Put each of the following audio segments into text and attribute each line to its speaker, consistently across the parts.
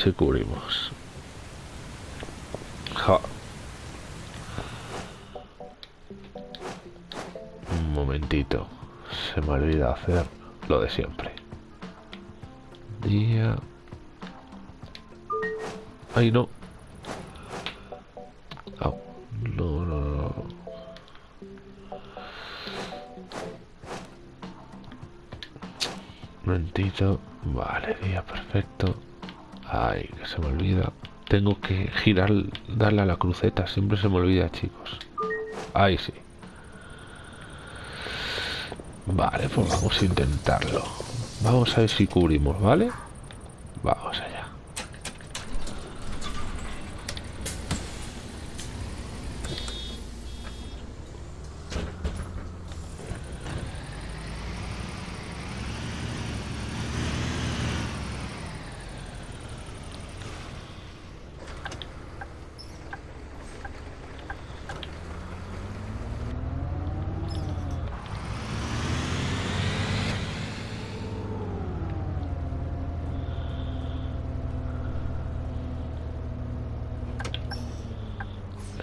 Speaker 1: Ese cubrimos. Ja. Un momentito. Se me olvida hacer lo de siempre. Día. Ay, no. Au. No, no, no. Vale, día perfecto. Ay, que se me olvida. Tengo que girar, darle a la cruceta. Siempre se me olvida, chicos. Ahí sí. Vale, pues vamos a intentarlo. Vamos a ver si cubrimos, ¿vale? Vamos allá.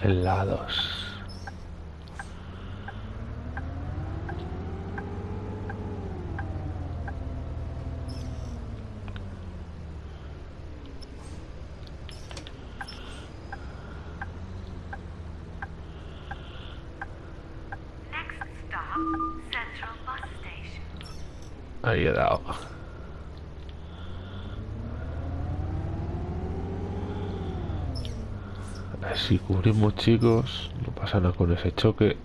Speaker 1: helados.
Speaker 2: Next stop, Central Bus Station.
Speaker 1: Ahí he dado. Si cubrimos chicos, no pasa nada con ese choque.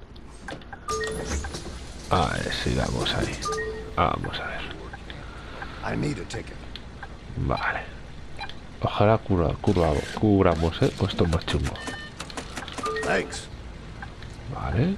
Speaker 1: A ver si damos ahí. Vamos a ver. Vale. Ojalá cura, cura, cubramos, ¿eh? Pues esto es más chungo. Vale.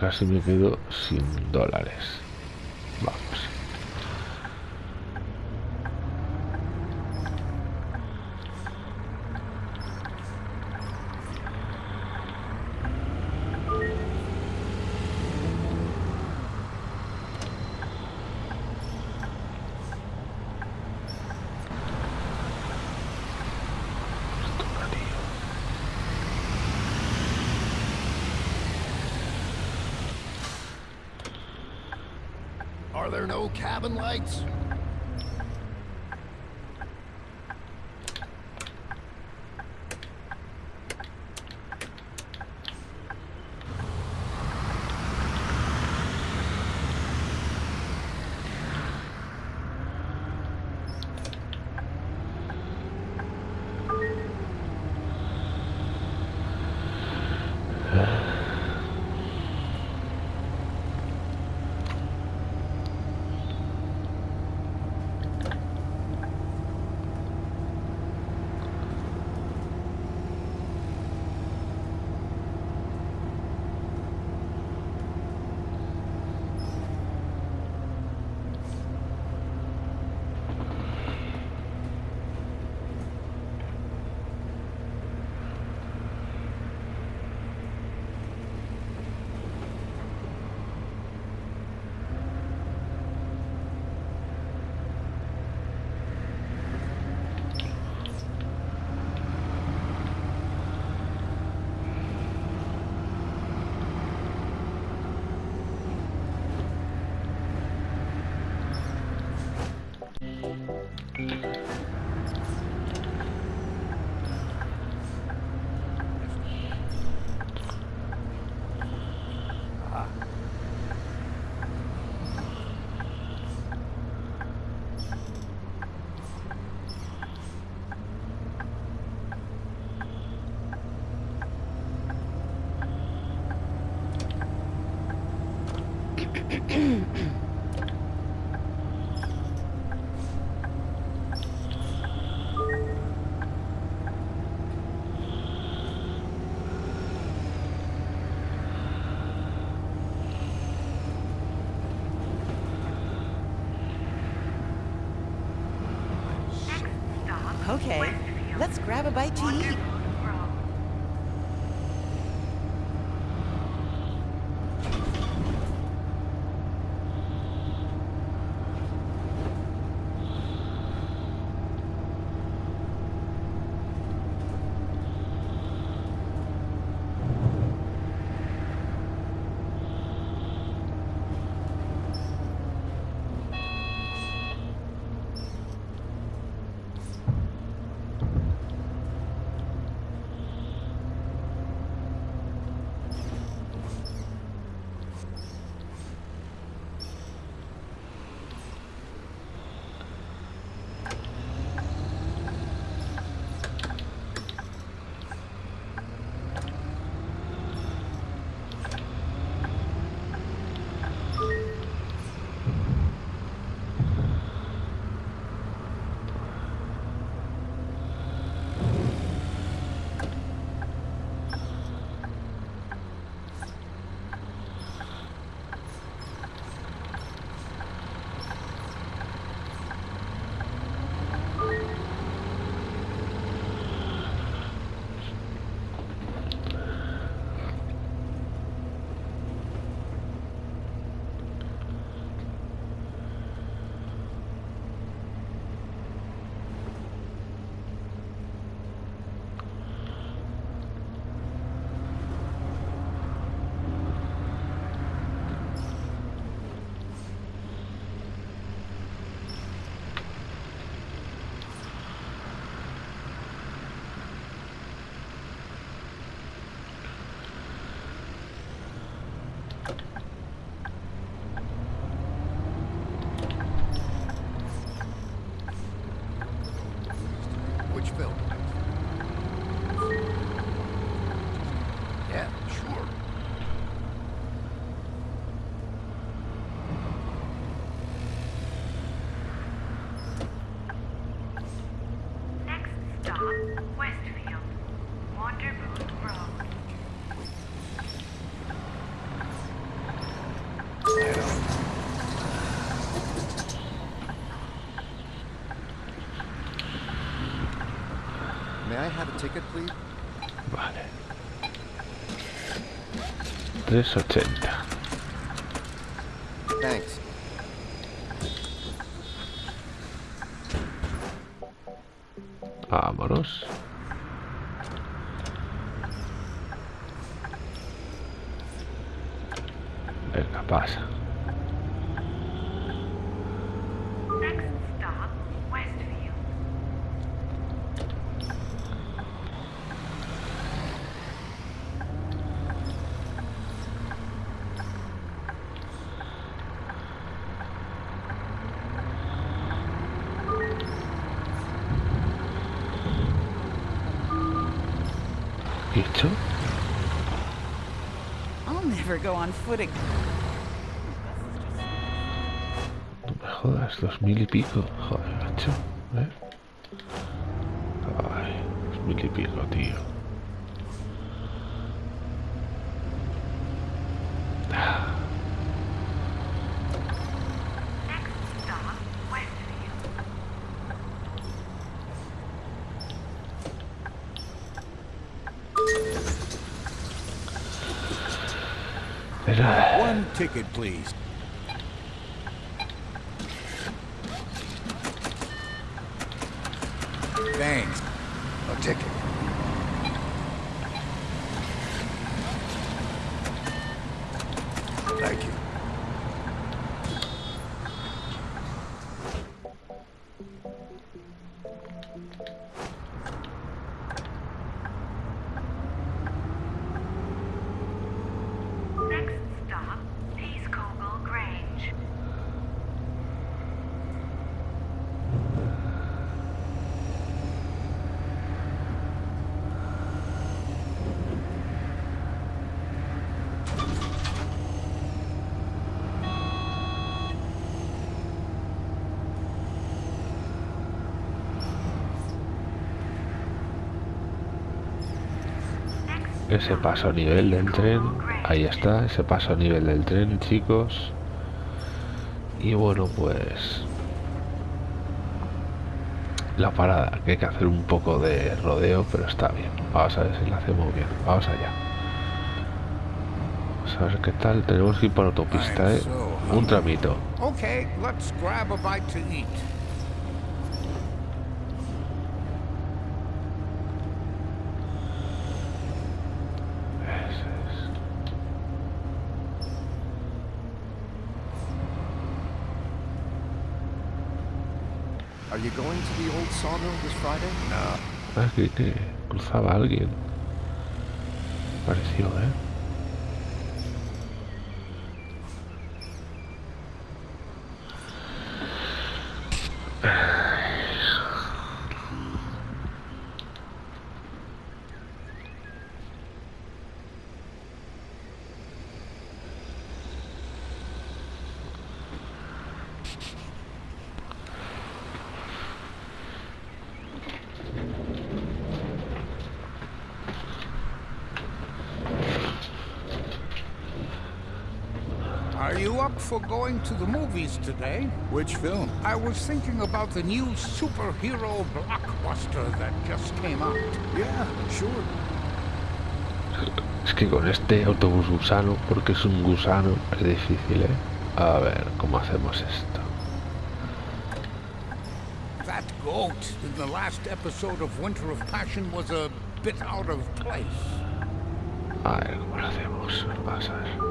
Speaker 1: Casi me quedo sin dólares.
Speaker 3: Lights?
Speaker 2: this
Speaker 1: or
Speaker 4: 10? Never go on foot again.
Speaker 1: No me jodas, dos mil y pico. Joder, macho. ¿eh? Ay, dos mil y pico, tío.
Speaker 5: Ticket, please.
Speaker 1: Ese paso a nivel del tren. Ahí está, ese paso a nivel del tren, chicos. Y bueno, pues... La parada, que hay que hacer un poco de rodeo, pero está bien. Vamos a ver si la hacemos bien. Vamos allá. Vamos a ver qué tal. Tenemos que ir por autopista, ¿eh? Un tramito.
Speaker 5: Okay, let's grab a bite to eat.
Speaker 1: Ese es.
Speaker 3: Are you going to the old sawmill this Friday?
Speaker 5: No.
Speaker 1: Ah, que, cruzaba alguien. Pareció, ¿eh?
Speaker 5: Going to the movies today?
Speaker 3: Which film?
Speaker 5: I was thinking about the new superhero blockbuster that just came out.
Speaker 3: Yeah, sure.
Speaker 1: Es que con este autobús gusano, porque es un gusano, es difícil, ¿eh? A ver, ¿cómo hacemos esto?
Speaker 5: That goat in the last episode of Winter of Passion was a bit out of place.
Speaker 1: A ver, ¿cómo lo hacemos? Vamos a ver.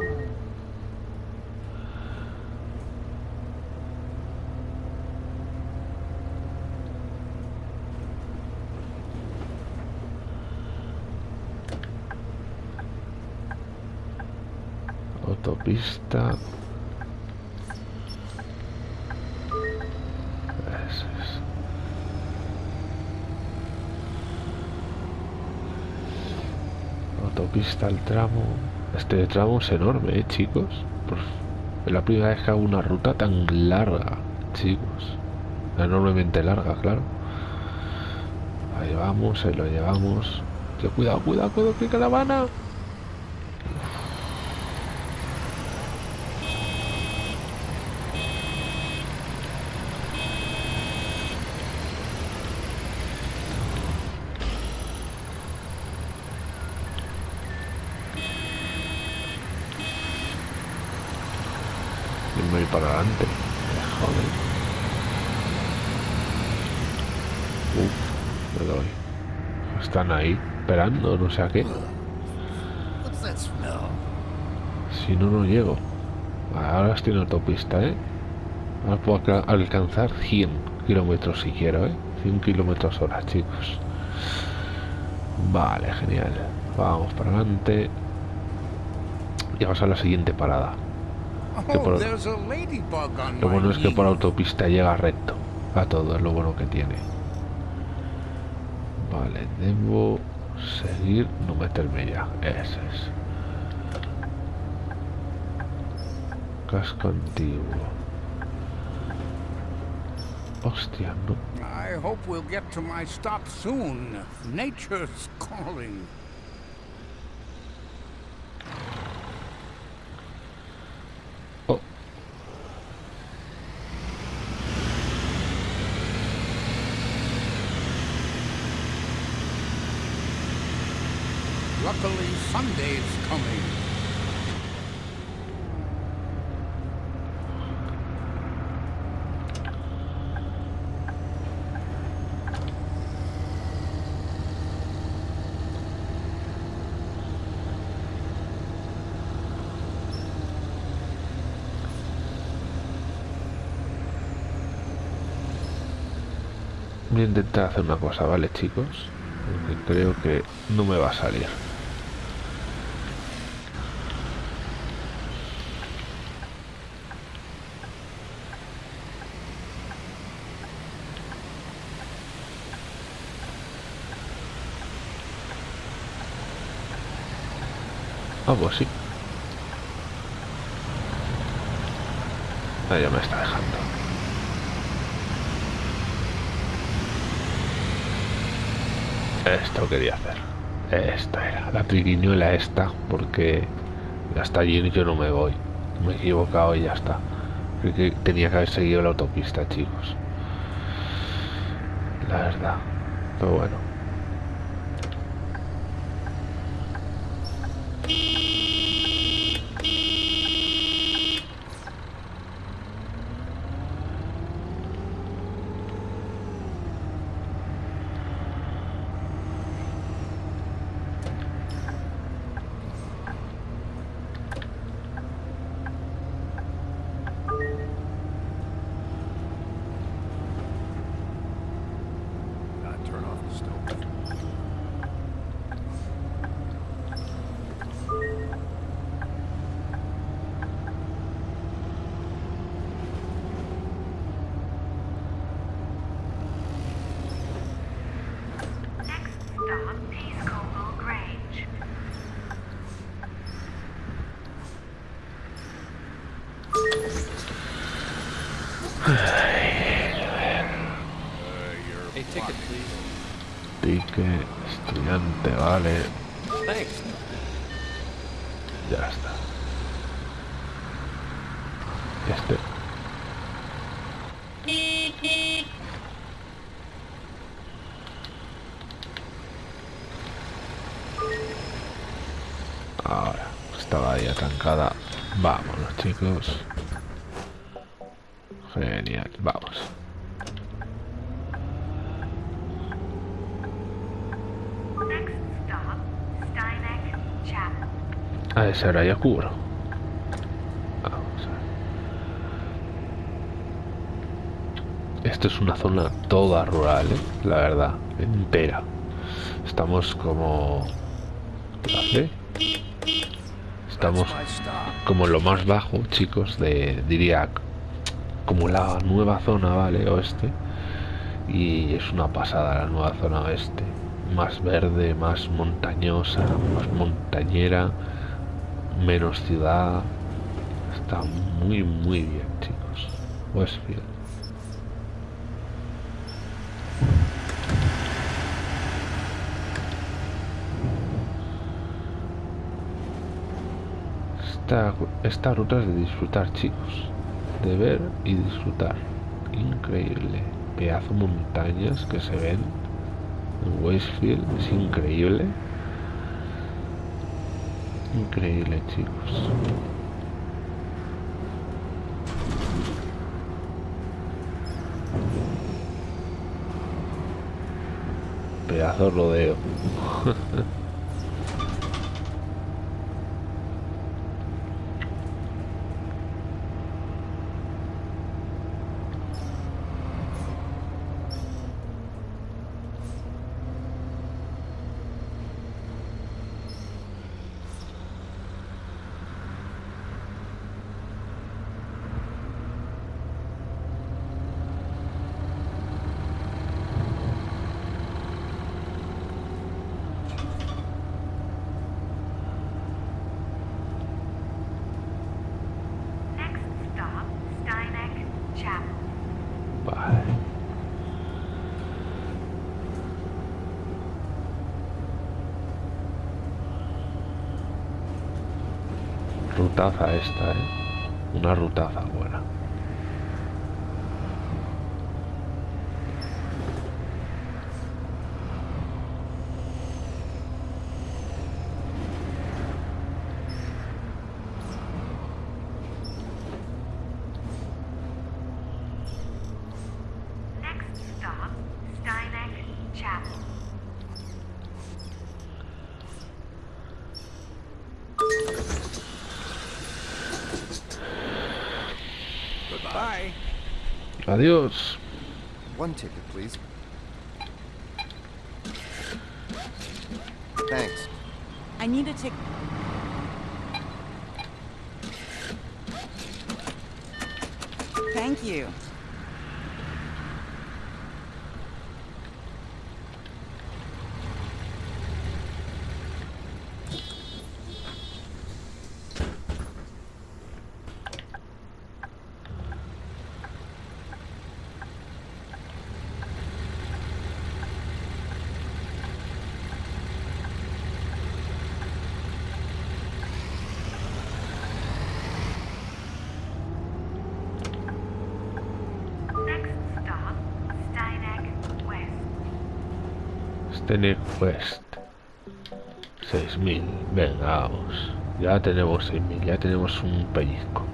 Speaker 1: Es. Autopista al tramo. Este tramo es enorme, ¿eh, chicos? Es la primera vez que hago una ruta tan larga, chicos. Enormemente larga, claro. Ahí vamos, ahí lo llevamos. Cuidado, cuidado, cuidado, que caravana. Y me voy para adelante. Joder. Están ahí, esperando, no sé a qué. Si no, no llego. Ahora estoy en autopista, ¿eh? Puedo alca- alcanzar 100 kilómetros si quiero, ¿eh? 100 kilómetros hora, chicos. Vale, genial. Vamos para adelante. Y vamos a la siguiente parada. Que
Speaker 5: Oh,
Speaker 1: por-
Speaker 5: on
Speaker 1: Lo bueno es que por autopista llega recto. A todo, es lo bueno que tiene. Vale, debo seguir, no meterme ya. Ese es. Casco antiguo. Hostia, no.
Speaker 5: I hope we'll get to my stop soon. Nature's calling.
Speaker 1: Oh,
Speaker 5: Luckily, Sunday's coming.
Speaker 1: voy a intentar hacer una cosa, ¿vale, chicos? Porque creo que no me va a salir. Ah, pues sí. Ya me está dejando. Esto quería hacer. Esta era, la triquiñuela esta, porque hasta allí yo no me voy. Me he equivocado y ya está. Que tenía que haber seguido la autopista, chicos. La verdad. Pero bueno.
Speaker 3: Gotta turn off the stove.
Speaker 2: Next stop, Peacecoble Grange.
Speaker 6: A ticket, please.
Speaker 1: Ticket, estudiante, vale.
Speaker 6: Thanks.
Speaker 1: Ya está. Este. Ahora, estaba ahí atancada. Genial, vamos. A ese ahora ya cubro. Vamos a ver. Esto es una zona toda rural, ¿eh? la verdad, entera. Estamos como... ¿Qué? Estamos. Como lo más bajo, chicos, de, diría, como la nueva zona, ¿vale? Oeste. Y es una pasada la nueva zona oeste. Más verde, más montañosa, más montañera, menos ciudad. Está muy, muy bien, chicos. Westfield. Esta, esta ruta es de disfrutar, chicos. De ver y disfrutar. Increíble. Pedazo montañas que se ven en Westfield. Es increíble. Increíble, chicos. Pedazo de rodeo.
Speaker 2: Next stop, Steineck Chapel.
Speaker 1: Vale. Rutaza esta, ¿eh? Una rutaza buena.
Speaker 2: Next stop, Steineck Chapel.
Speaker 3: Goodbye.
Speaker 1: Adiós. Quest. 6000. Venga, vamos. Ya tenemos 6000. Ya tenemos un pellizco.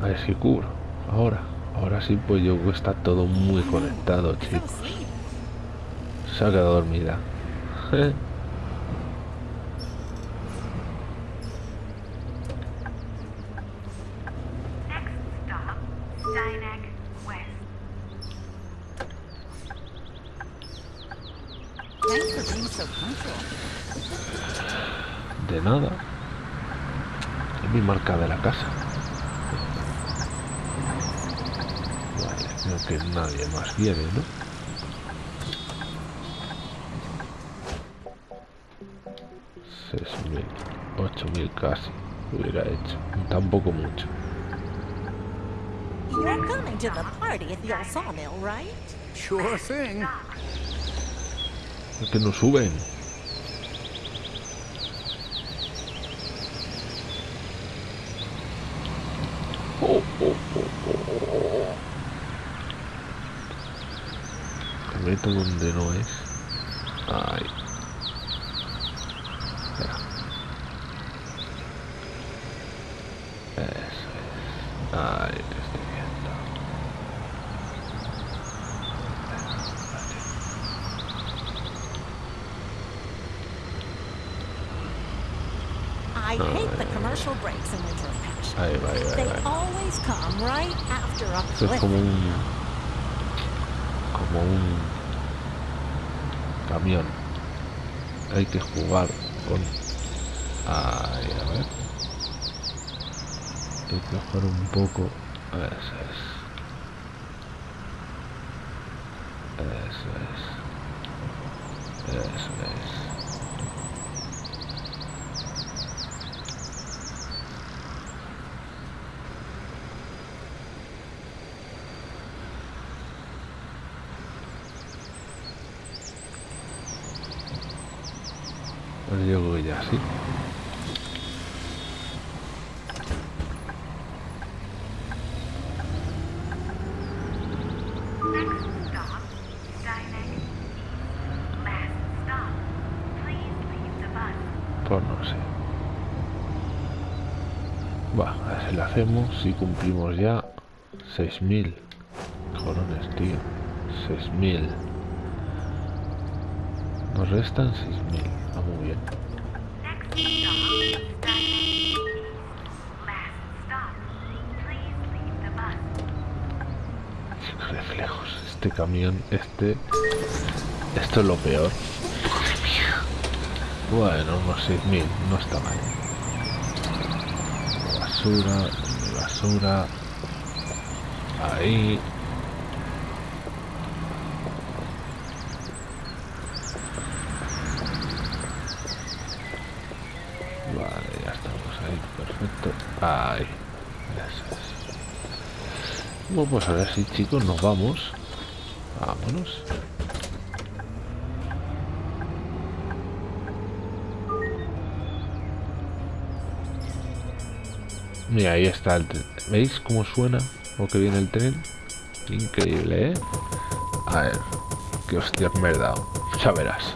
Speaker 1: A ver. Ahora. Ahora sí, pues yo está todo muy conectado, chicos. Se ha quedado dormida.
Speaker 2: Next stop, Steineck West.
Speaker 4: Thanks for being so punctual.
Speaker 1: De nada. Es mi marca de la casa. Vale, creo que viene, ¿no? Seis mil, ocho mil casi hubiera hecho. Tampoco mucho.
Speaker 7: You're coming to the party at the old sawmill, right?
Speaker 5: Sure thing.
Speaker 1: Es que no suben. Oh, oh, oh, oh, oh. Me meto donde no es. Ay. Espera. Eso es. Ay, te estoy viendo.
Speaker 7: I hate the commercial breaks in Winter of Passion.
Speaker 1: Ahí va, ahí va, ahí
Speaker 7: They
Speaker 1: va.
Speaker 7: always come right after a
Speaker 1: Esto es
Speaker 7: cliff.
Speaker 1: como un. como un. camión. Hay que jugar con. Ahí, a ver. Hay que jugar un poco. Eso es. Eso es. Eso es. Pues yo creo que ya sí.
Speaker 2: Next stop, Steineck East. Last stop. Please leave the bus.
Speaker 1: Pues no sé. Va, a ver si lo hacemos. Si cumplimos ya 6000. Corones, tío. 6000. Nos restan 6000. Va muy bien. Reflejos. Este camión, este. Esto es lo peor. Bueno, unos 6000. No está mal. Basura, basura. Ahí. Vale, ya estamos ahí, perfecto. Ahí. Eso es. Bueno, pues ahora sí, chicos, nos vamos. Vámonos. Mira, ahí está el tren. ¿Veis cómo suena o que viene el tren? Increíble, ¿eh? A ver, qué hostias me he dado. Ya verás.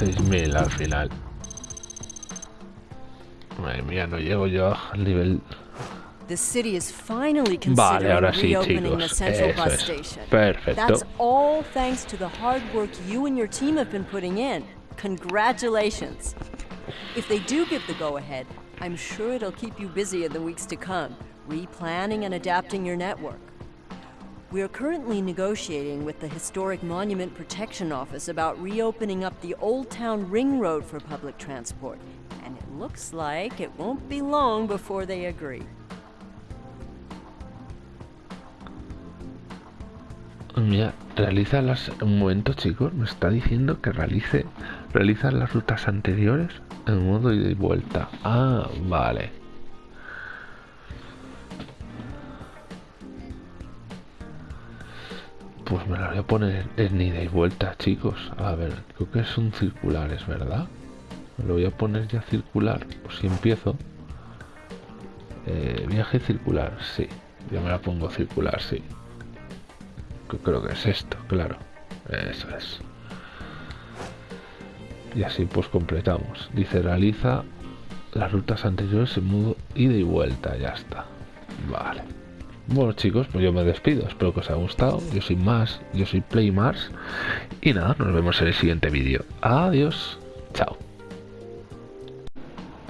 Speaker 1: 6.000 al final. Madre mía, no llego yo al nivel...
Speaker 8: The city is finally
Speaker 1: Vale, ahora sí, chicos. Eso es. Perfecto.
Speaker 8: That's all thanks to the hard work you and your team have been putting in. Congratulations. If they do give the go ahead, I'm sure it'll keep you busy in the weeks to come, replanning and adapting your network. We are currently negotiating with the Historic Monument Protection Office about reopening up the Old Town Ring Road for public transport, and it looks like it won't be long before they agree.
Speaker 1: Mm, Mira, realiza las... Un momento, chicos. Me está diciendo que realice... Realiza las rutas anteriores en modo ida y vuelta. Ah, vale. Pues me la voy a poner en ida y vuelta, chicos. A ver, creo que son circulares, ¿verdad? Me lo voy a poner ya circular. Pues si empiezo. Eh, viaje circular, sí. Yo me la pongo circular, sí. Creo que es esto, claro. Eso es. Y así pues completamos. Dice realiza las rutas anteriores en modo ida y vuelta. Ya está. Vale. Bueno chicos, pues yo me despido. Espero que os haya gustado. Yo soy más, yo soy Play Mars. Y nada, nos vemos en el siguiente vídeo. Adiós. Chao.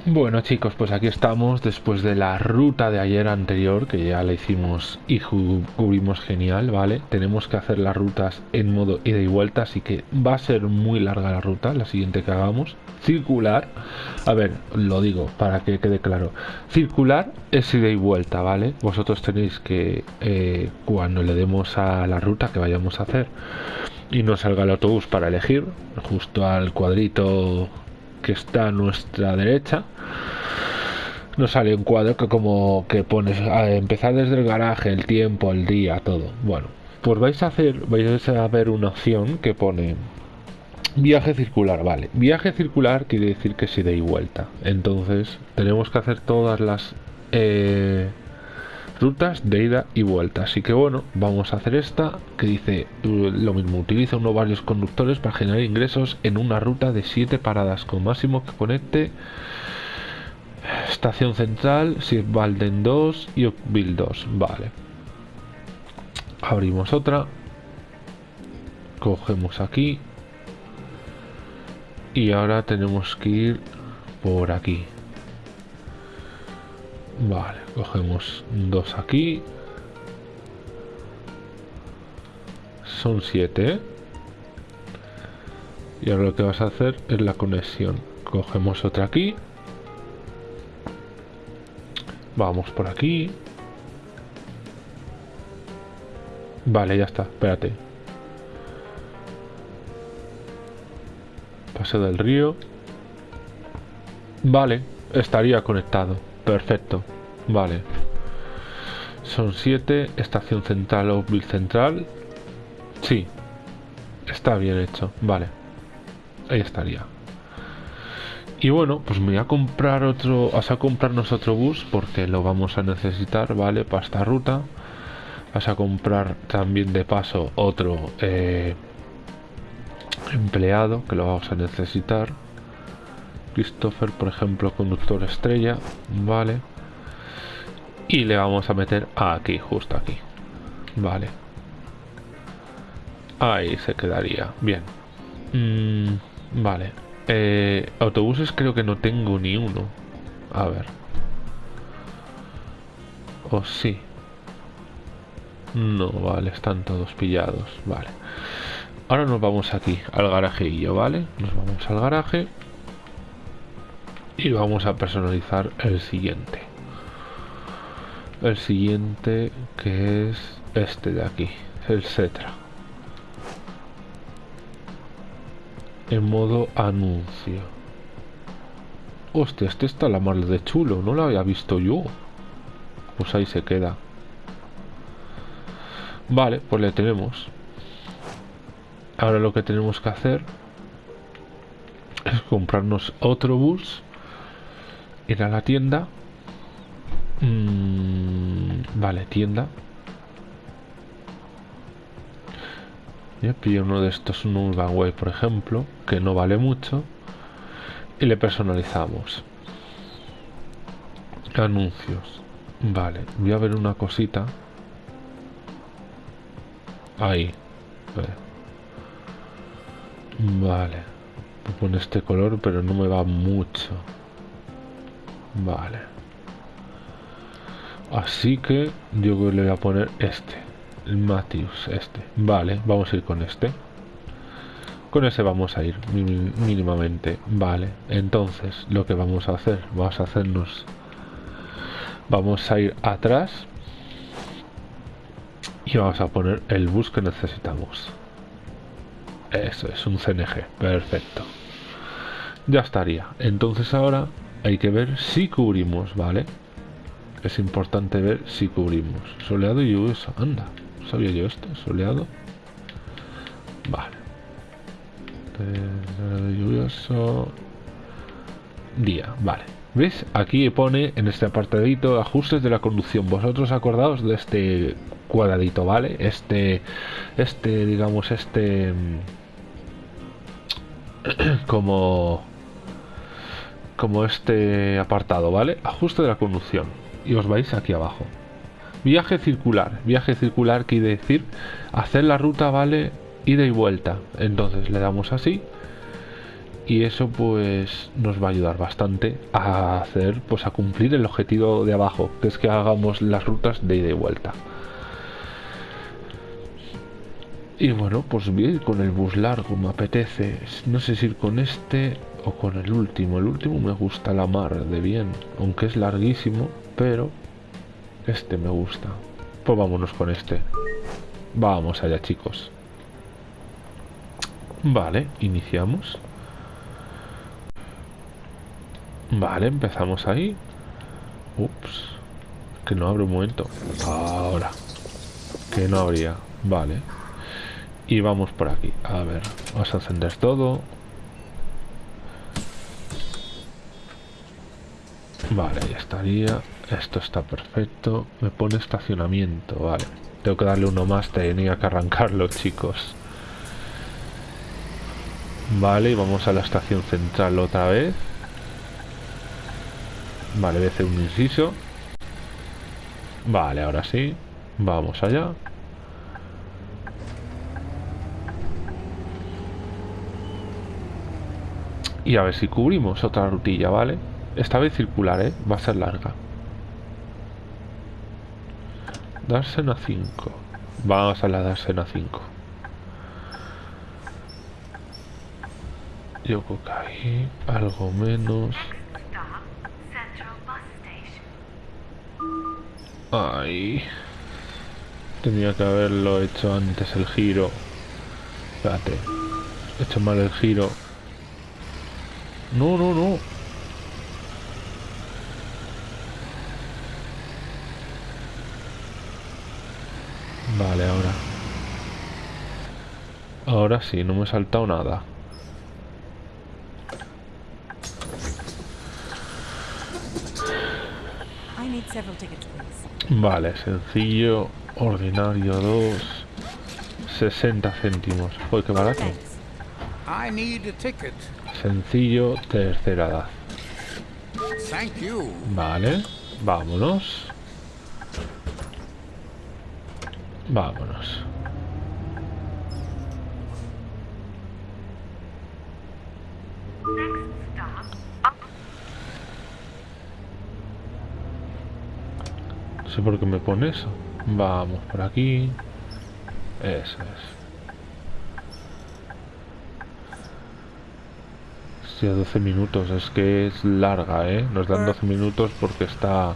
Speaker 1: Bueno chicos, pues aquí estamos después de la ruta de ayer anterior que ya la hicimos y cubrimos genial, ¿vale? Tenemos que hacer las rutas en modo ida y vuelta, así que va a ser muy larga la ruta, la siguiente que hagamos. Circular, a ver, lo digo para que quede claro. Circular es ida y vuelta, ¿vale? Vosotros tenéis que, eh, cuando le demos a la ruta que vayamos a hacer y nos salga el autobús para elegir, justo al cuadrito que está a nuestra derecha nos sale un cuadro que como que pones a empezar desde el garaje el tiempo el día todo. Bueno pues vais a hacer vais a ver una opción que pone viaje circular vale. Viaje circular quiere decir que es ida y vuelta. Entonces tenemos que hacer todas las eh, rutas de ida y vuelta. Así que bueno, vamos a hacer esta que dice uh, lo mismo, utiliza uno varios conductores para generar ingresos en una ruta de 7 paradas con máximo que conecte estación central, Sirvalden 2 y Oakville 2. Vale. Abrimos otra. Cogemos aquí. Y ahora tenemos que ir por aquí. Vale, cogemos dos aquí. Son siete. Y ahora lo que vas a hacer es la conexión. Cogemos otra aquí. Vamos por aquí. Vale, ya está. Espérate. Paseo del río. Vale, estaría conectado. Perfecto. Vale. Son 7. Estación central o Bill central. Sí. Está bien hecho. Vale. Ahí estaría. Y bueno, pues me voy a comprar otro. Vas a comprarnos otro bus porque lo vamos a necesitar, ¿vale? Para esta ruta. Vas a comprar también de paso otro eh, empleado que lo vamos a necesitar. Christopher, por ejemplo, conductor estrella, vale. Y le vamos a meter aquí, justo aquí, vale. Ahí se quedaría, bien. Mm, vale. Eh, autobuses creo que no tengo ni uno. A ver. O sí. No, vale, están todos pillados, vale. Ahora nos vamos aquí, al garajillo, ¿vale? Nos vamos al garaje y vamos a personalizar el siguiente. El siguiente que es este de aquí el Cetra. En modo anuncio. Hostia este está la mar de chulo no lo había visto yo. Pues ahí se queda. Vale pues le tenemos. Ahora lo que tenemos que hacer es comprarnos otro bus ir a la tienda. Mm, vale tienda. Ya pillo uno de estos un Urban Way por ejemplo que no vale mucho y le personalizamos. Anuncios. Vale voy a ver una cosita. Ahí. Vale, vale. pone este color pero no me va mucho Vale. Así que yo le voy a poner este. El Matthews, este. Vale, vamos a ir con este. Con ese vamos a ir mínimamente. Vale, entonces lo que vamos a hacer, vamos a hacernos... Vamos a ir atrás. Y vamos a poner el bus que necesitamos. Eso es un CNG. Perfecto. Ya estaría. Entonces ahora hay que ver si cubrimos, ¿vale? Es importante ver si cubrimos. Soleado y lluvioso. Anda, ¿sabía yo esto? Soleado Vale. Eh, lluvioso. Día, vale. ¿Ves? Aquí pone en este apartadito ajustes de la conducción. Vosotros acordaos de este cuadradito, ¿vale? Este, este, digamos, este... mm, como... Como este apartado, ¿vale? Ajuste de la conducción. Y os vais aquí abajo. Viaje circular. Viaje circular quiere decir hacer la ruta, ¿vale? Ida y vuelta. Entonces le damos así y eso pues nos va a ayudar bastante a hacer pues a cumplir el objetivo de abajo que es que hagamos las rutas de ida y vuelta y bueno pues ir con el bus largo me apetece no sé si ir con este o con el último el último me gusta la mar de bien aunque es larguísimo pero este me gusta pues vámonos con este vamos allá chicos vale iniciamos Vale, empezamos ahí. Ups. Que no abre un momento. Ahora. Que no habría. Vale. Y vamos por aquí. A ver. Vamos a encender todo. Vale, ya estaría. Esto está perfecto. Me pone estacionamiento. Vale. Tengo que darle uno más. Tenía que arrancarlo, chicos. Vale, y vamos a la estación central otra vez. Vale, voy a hacer un inciso. Vale, ahora sí. Vamos allá. Y a ver si cubrimos otra rutilla, ¿vale? Esta vez circular, ¿eh? Va a ser larga. Dársena 5. Vamos a la Dársena 5. Yo creo que ahí algo menos. Ay. Tenía que haberlo hecho antes el giro. Espérate. He hecho mal el giro. No, no, no. Vale, ahora. Ahora sí, no me he saltado nada. Vale, sencillo, ordinario 2, 60 céntimos. Uy, qué barato. Sencillo, tercera edad. Vale, vámonos. Vámonos. No sé por qué me pone eso. Vamos por aquí. Eso es. Hostia, 12 minutos. Es que es larga, ¿eh? Nos dan 12 minutos porque está...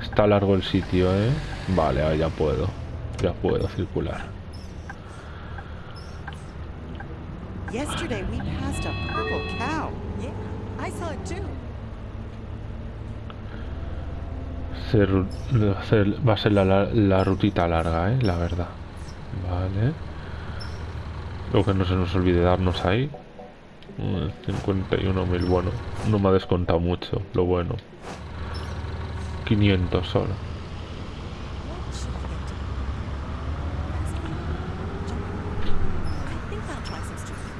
Speaker 1: Está largo el sitio, ¿eh? Vale, ahora ya puedo. Ya puedo circular.
Speaker 4: Yesterday we passed a purple cow.
Speaker 7: Yeah, I saw it too.
Speaker 1: Se ru- va a ser- va a ser la, la- la rutita larga, ¿eh? La verdad. Vale. Luego que no se nos olvide darnos ahí. Mm, 51.000, bueno. No me ha descontado mucho, lo bueno. 500 solo.
Speaker 7: What should I get to? I think I'll try some street food.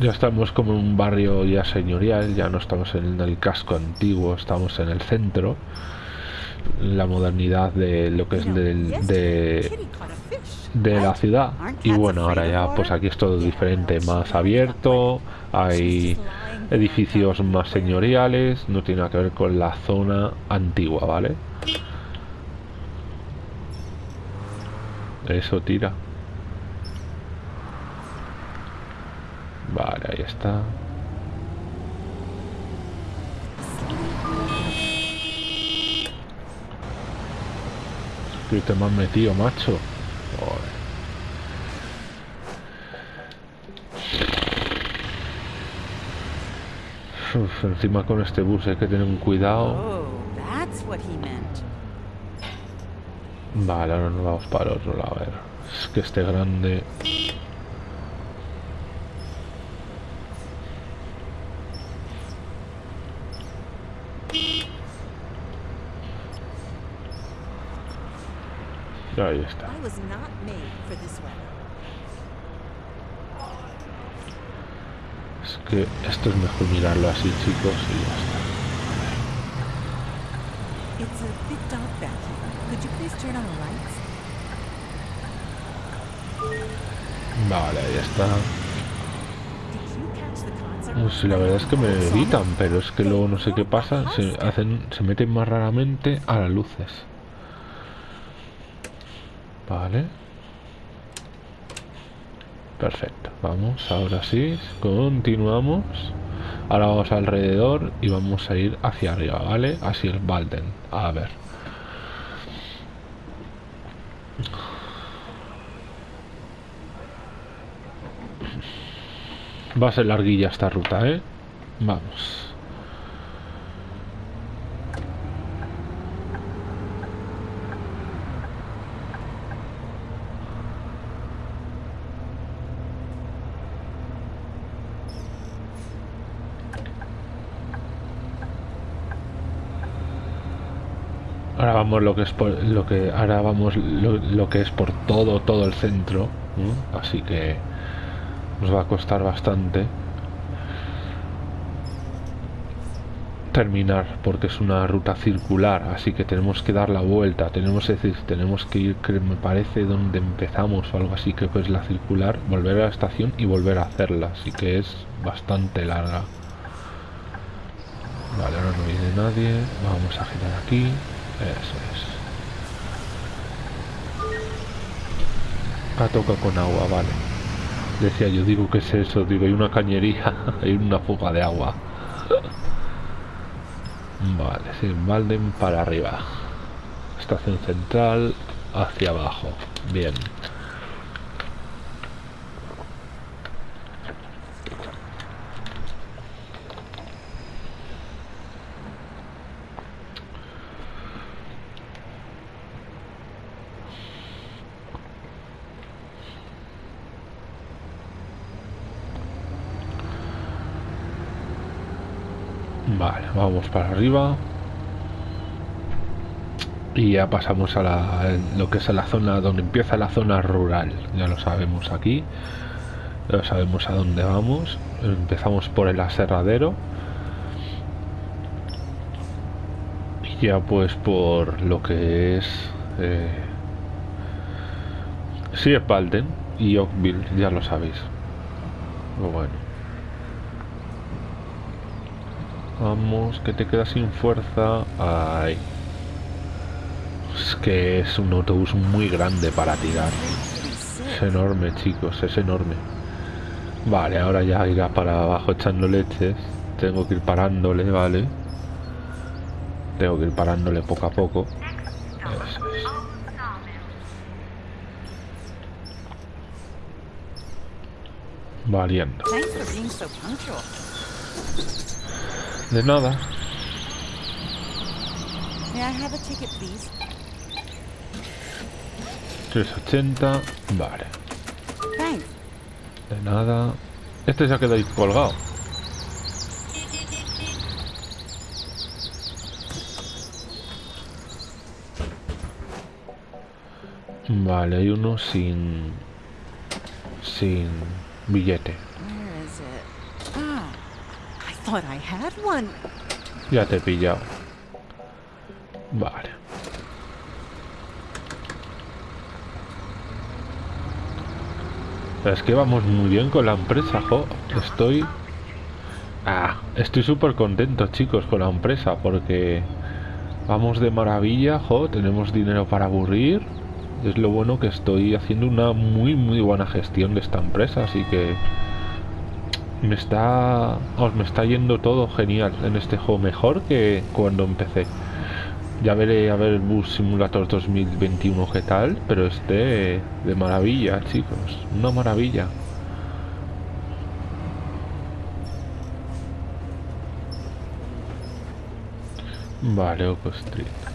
Speaker 1: Ya estamos como en un barrio ya señorial, ya no estamos en el casco antiguo, estamos en el centro. La modernidad de lo que es del, de, de la ciudad. y bueno ahora ya pues aquí es todo diferente más abierto hay edificios más señoriales no tiene nada que ver con la zona antigua vale eso tira vale ahí está que te me has metido macho Joder. Uf, encima con este bus hay que tener un cuidado.
Speaker 4: Oh.
Speaker 1: Vale, ahora nos vamos para el otro lado. A ver, es que este grande... Ahí está. Es que esto es mejor mirarlo así, chicos, y ya está.
Speaker 7: It's a bit dark back here. Could you please turn on the lights?
Speaker 1: Vale, ahí está. Pues la verdad es que me evitan, pero es que luego no sé qué pasa. Se hacen, se meten más raramente a las luces. Vale. Perfecto. Vamos, ahora sí. Continuamos. Ahora vamos alrededor y vamos a ir hacia arriba, ¿vale? Así el Balden. A ver. Va a ser larguilla esta ruta, ¿eh? Vamos. Ahora lo que es por lo que ahora vamos lo, lo que es por todo todo el centro, así que nos va a costar bastante terminar porque es una ruta circular así que tenemos que dar la vuelta tenemos es decir tenemos que ir que me parece donde empezamos o algo así que pues la circular volver a la estación y volver a hacerla así que es bastante larga. Vale ahora no viene nadie vamos a girar aquí eso es a toca con agua vale Decía yo, digo, ¿qué es eso? Digo, hay una cañería, hay una fuga de agua. Vale, sí, Malden para arriba. Estación central hacia abajo. Bien. Vale, vamos para arriba. Y ya pasamos a la, lo que es la zona donde empieza la zona rural. Ya lo sabemos aquí. Ya sabemos a dónde vamos. Empezamos por el aserradero. Y ya pues por lo que es... Eh, sí, es y Oakville, ya lo sabéis. Bueno. Vamos, que te quedas sin fuerza. Ay. Es que es un autobús muy grande para tirar. Es enorme, chicos, es enorme. Vale, ahora ya irá para abajo echando leches. Tengo que ir parándole, vale. Tengo que ir parándole poco a poco. Valiendo. De nada.
Speaker 7: May I have a ticket, please?
Speaker 1: 380. Vale.
Speaker 7: Thanks.
Speaker 1: De nada. Este se ha quedado ahí colgado. Vale, hay uno sin... Sin billete.
Speaker 7: Where is it? Ah, I
Speaker 1: Ya te he pillado. Vale. Es que vamos muy bien con la empresa, jo. Estoy... Ah, estoy súper contento, chicos, con la empresa, porque... Vamos de maravilla, jo. Tenemos dinero para aburrir. Es lo bueno que estoy haciendo una muy, muy buena gestión de esta empresa, así que... Me está... Os me está yendo todo genial en este juego, mejor que cuando empecé. Ya veré a ver el Bus Simulator 2021 qué tal, pero este de maravilla, chicos. Una maravilla. Vale, Street.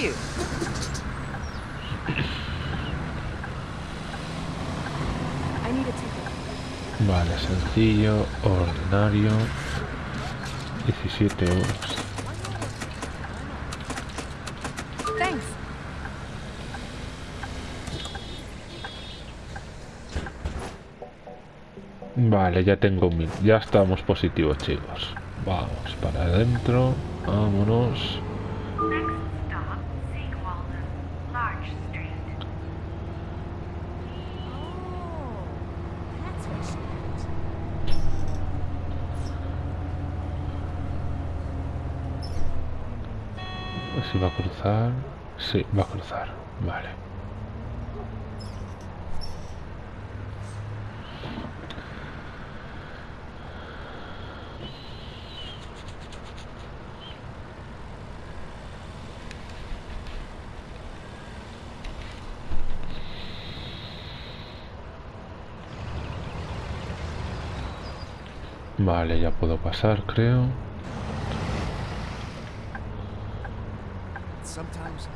Speaker 4: You.
Speaker 1: Vale, sencillo, ordinario. 17 euros.
Speaker 7: Thanks.
Speaker 1: Vale, ya tengo mil. Ya estamos positivos, chicos. Vamos para adentro. Vámonos.
Speaker 2: Next stop, Seagualden, Large Street.
Speaker 7: Oh, that's what she meant.
Speaker 1: Si va a cruzar. Sí, va a cruzar. Vale. Vale, ya puedo pasar, creo.
Speaker 9: Sometimes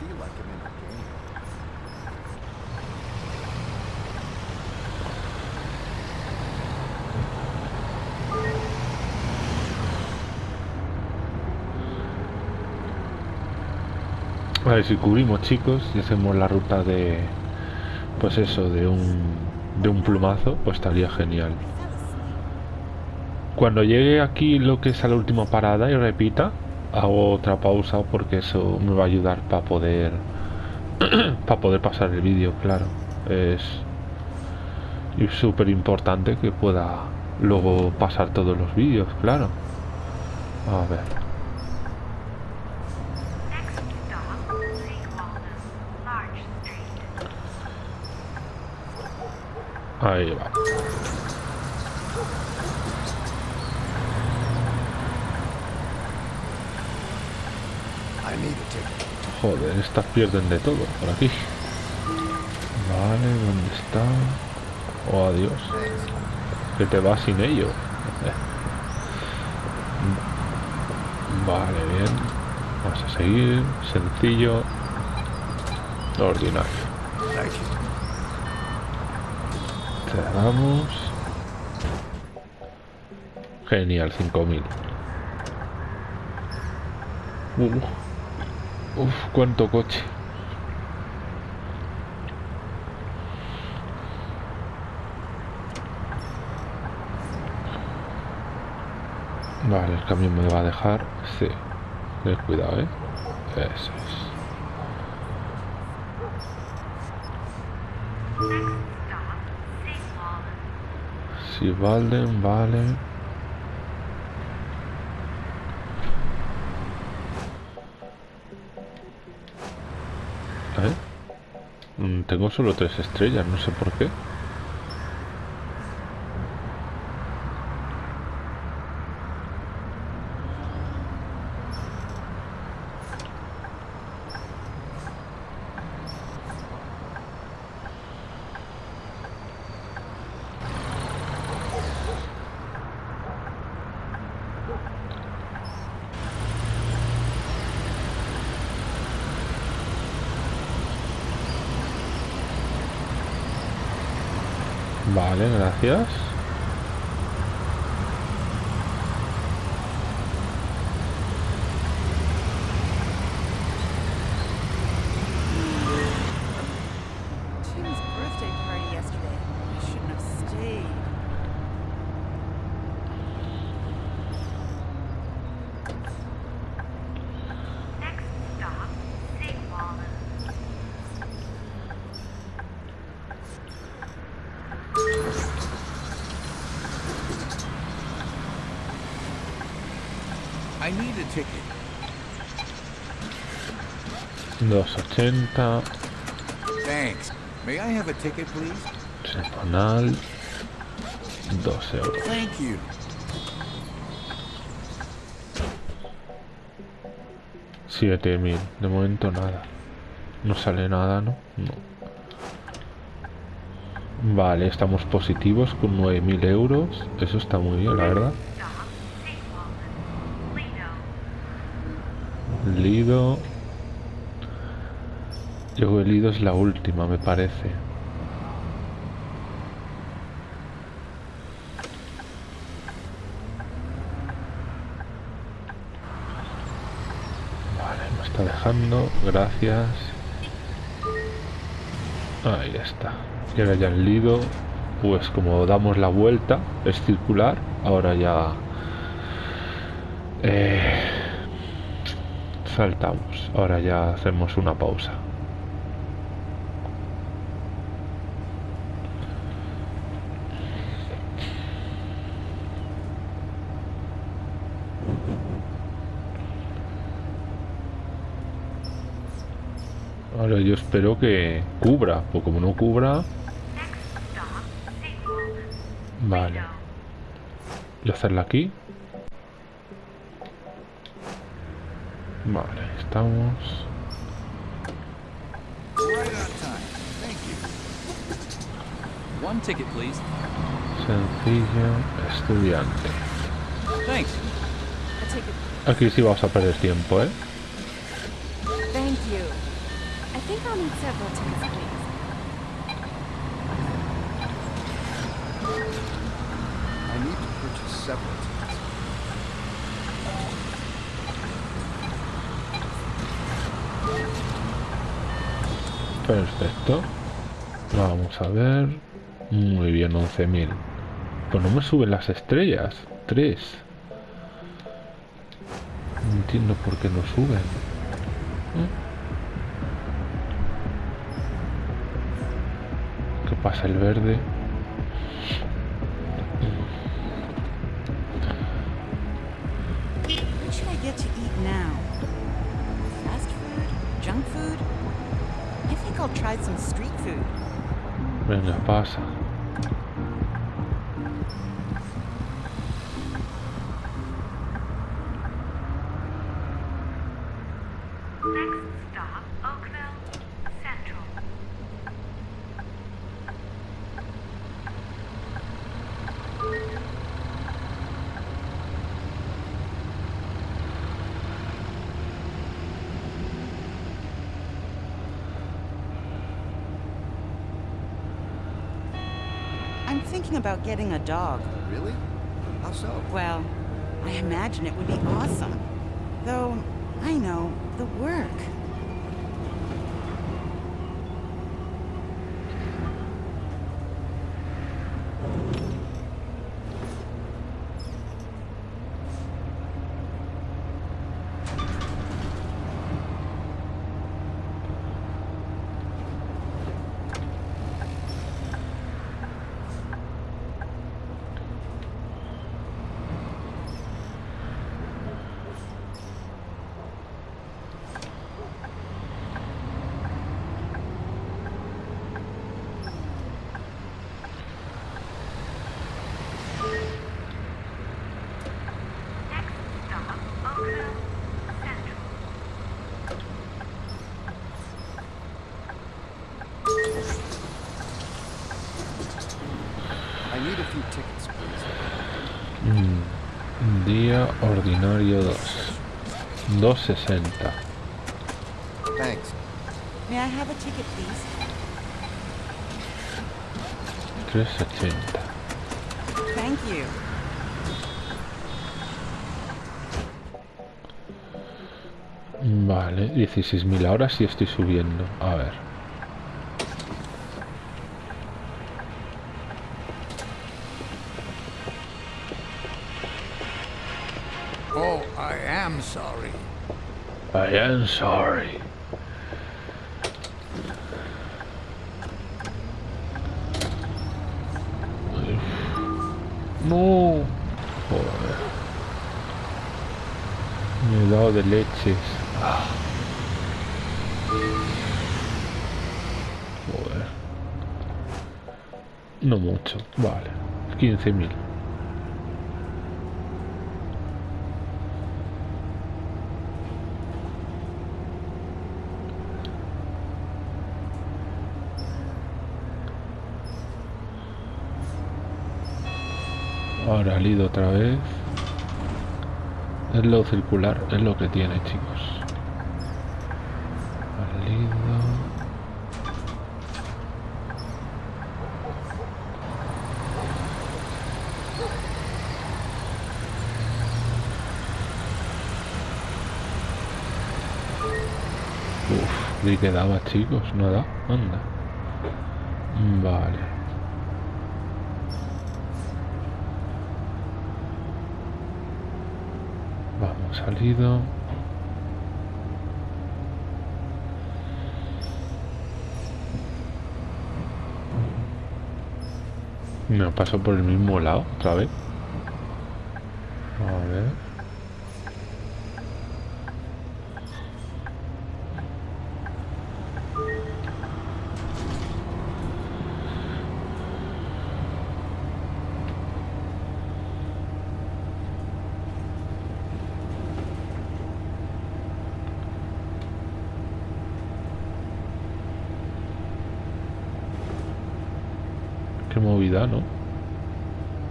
Speaker 9: feel like I'm in a game.
Speaker 1: Si cubrimos, chicos, y hacemos la ruta de. Pues eso, de un. De un plumazo, pues estaría genial. Cuando llegue aquí lo que es a la última parada y repita, hago otra pausa porque eso me va a ayudar para poder. para poder pasar el vídeo, claro. Es. Súper importante que pueda luego pasar todos los vídeos, claro. A ver. Ahí va.
Speaker 3: I need a ticket.
Speaker 1: Joder, estas pierden de todo por aquí. Vale, ¿dónde está? Oh, adiós. Que te vas sin ello. Vale, bien. Vamos a seguir. Sencillo. Ordinario. Cerramos. Genial, 5000. Uf, uf, cuánto coche. Vale, el camión me va a dejar. Sí. Ten cuidado, eh. Si Valden, vale. ¿Eh? Tengo solo tres estrellas, no sé por qué. Vale, gracias.
Speaker 4: Tim's birthday party yesterday. I shouldn't have stayed.
Speaker 2: Next stop, Seagualden.
Speaker 5: I need a ticket.
Speaker 1: 280.
Speaker 5: Thanks. May I have a ticket, please?
Speaker 1: Semanal. 2 euros.
Speaker 5: Thank you.
Speaker 1: Siete mil. De momento nada. No sale nada, ¿no? No. Vale, estamos positivos con 9.000 euros. Eso está muy bien, la verdad.
Speaker 2: Lido.
Speaker 1: Yo Lido es la última, me parece. Vale, me está dejando. Gracias. Ahí está. Y ahora ya el Lido. Pues como damos la vuelta, es circular. Ahora ya... eh, saltamos. Ahora ya hacemos una pausa. Ahora yo espero que cubra, porque como no cubra, vale. Y hacerla aquí. Vale, estamos.
Speaker 9: Right on time. Thank you.
Speaker 6: One ticket, please.
Speaker 1: Sencillo, estudiante.
Speaker 4: A.
Speaker 1: Aquí sí vamos a perder tiempo, ¿eh?
Speaker 4: Think I'll need several tickets, please.
Speaker 9: I need to purchase several tickets.
Speaker 1: Perfecto. Vamos a ver. Muy bien, 11.000. Pues no me suben las estrellas. 3. No entiendo por qué no suben. ¿Eh? Pasa el verde?
Speaker 4: Dog.
Speaker 9: Really? How so?
Speaker 4: Well, I imagine it would be awesome.
Speaker 1: Ordinario 2. 260.
Speaker 9: Thanks.
Speaker 4: May I have a ticket, please?
Speaker 1: 380.
Speaker 4: Thank you.
Speaker 1: Vale, 16.000 ahora sí estoy subiendo. A ver.
Speaker 5: I am sorry.
Speaker 1: No. Joder. Me he dado de leches. Ah. Joder. No mucho. Vale. 15.000. Ahora Lido otra vez. Es lo circular, es lo que tiene, chicos. salido. Uf, ni quedaba chicos, nada, anda. Vale. Vamos, salido. Me paso por el mismo lado otra vez. A ver. Qué movida, ¿no?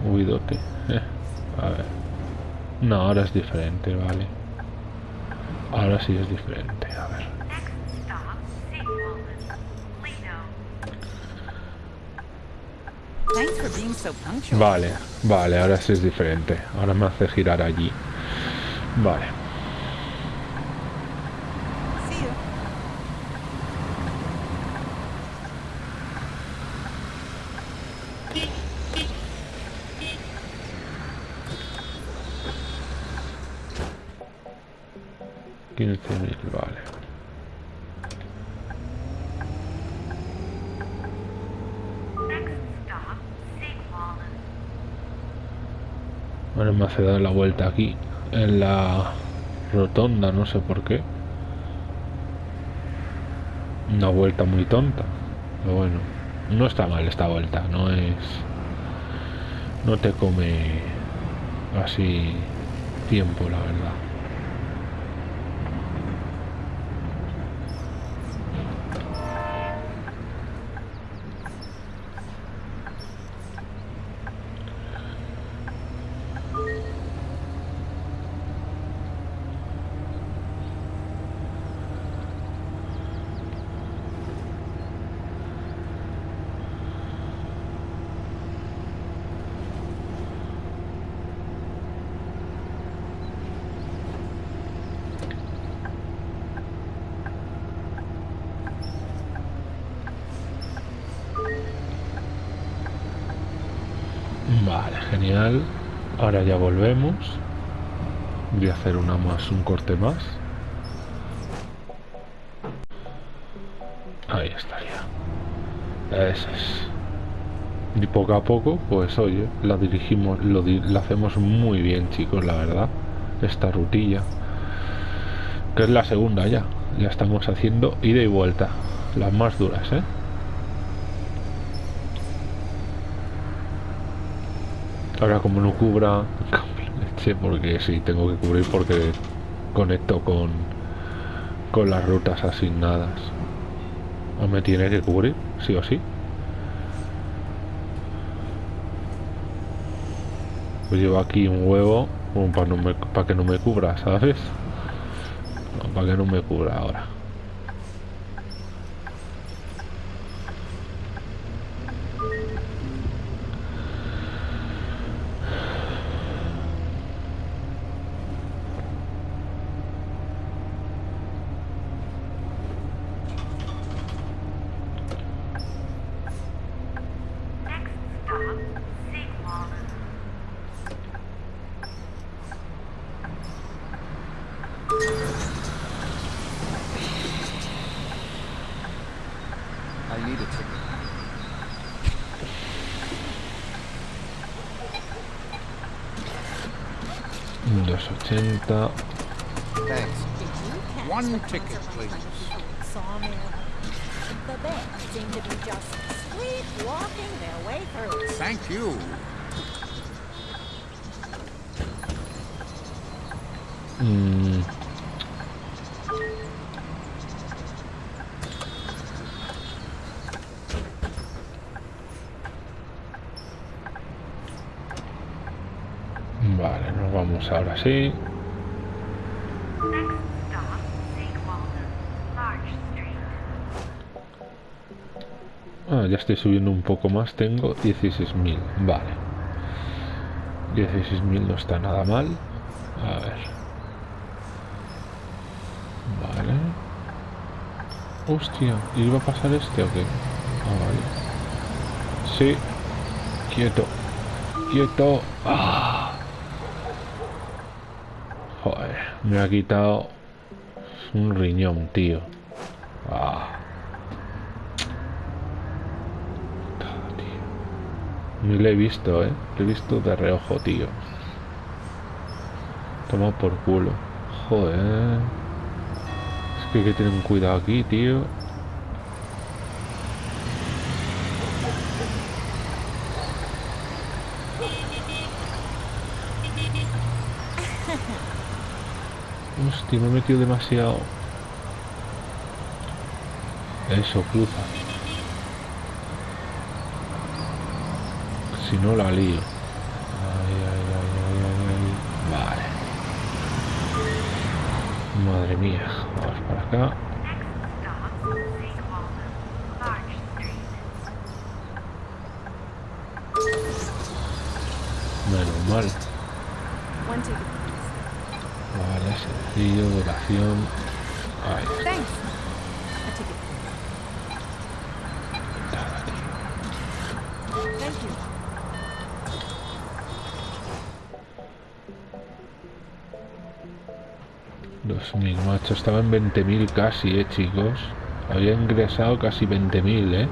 Speaker 1: Movidote. Eh, a ver. No, ahora diferente, vale. Ahora sí es diferente, a ver. Vale, vale, ahora sí es diferente. Ahora me hace girar allí. Vale.
Speaker 4: See you.
Speaker 1: quince mil, vale.
Speaker 2: Next stop, Sigwallen.
Speaker 1: Hace dar la vuelta aquí. En la rotonda, no sé por qué. Una vuelta muy tonta. Pero bueno, no está mal esta vuelta. No es... No te come así tiempo, la verdad. Vale, genial. Ahora ya volvemos. Voy a hacer una más, un corte más. Ahí estaría. Eso es. Y poco a poco, pues oye, la dirigimos, lo la hacemos muy bien, chicos, la verdad. Esta rutilla. Que es la segunda ya. Ya estamos haciendo ida y vuelta. Las más duras, ¿eh? Ahora como no cubra leche porque sí tengo que cubrir porque conecto con con las rutas asignadas. O me tiene que cubrir, sí o sí. Pues llevo aquí un huevo para, no me- para que no me cubra, ¿sabes? No, para que no me cubra ahora. Vamos ahora sí.
Speaker 2: Next stop, Sigwallen. Large Street.
Speaker 1: ya estoy subiendo un poco más. Tengo 16.000. Vale. 16.000 no está nada mal. A ver. Vale. Hostia, ¿iba a pasar este o qué? Ah, vale. Sí. Quieto. Quieto. Ah. Joder, me ha quitado un riñón, tío. Ah. Ni le he visto, eh. Le he visto de reojo, tío. Toma por culo. Joder. Es que hay que tener cuidado aquí, tío. Hostia, me he metido demasiado. Eso, cruza. Si no la lío. Ay, ay, ay. Vale. Madre mía. Vamos para acá. Menos mal.
Speaker 4: One ticket, please.
Speaker 1: Vale, sencillo, duración. Ahí. Dos mil, macho. Estaba en 20.000 casi, eh, chicos. Había ingresado casi 20.000, eh.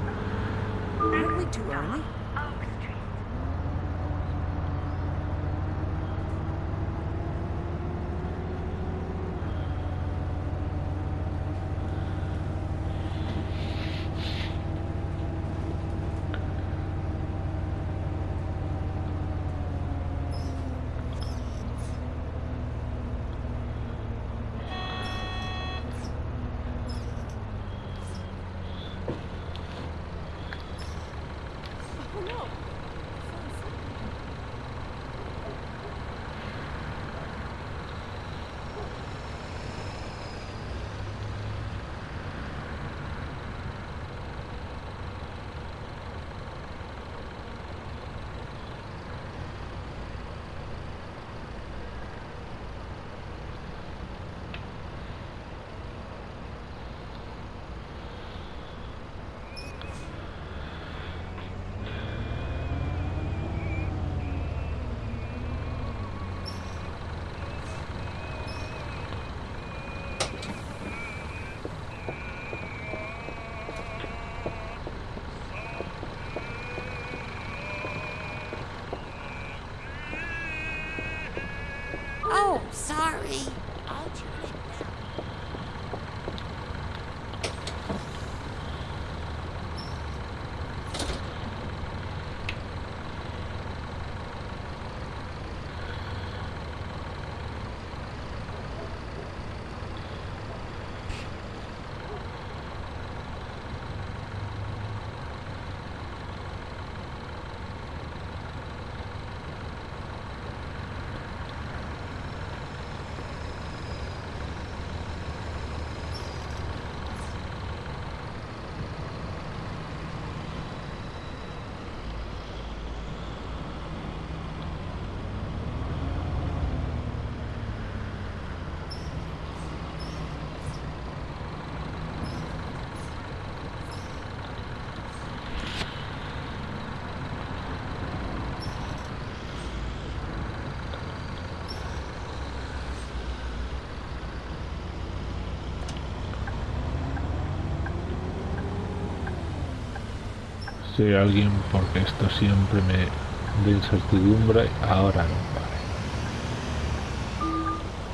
Speaker 1: Si alguien, porque esto siempre me da incertidumbre, ahora no, vale.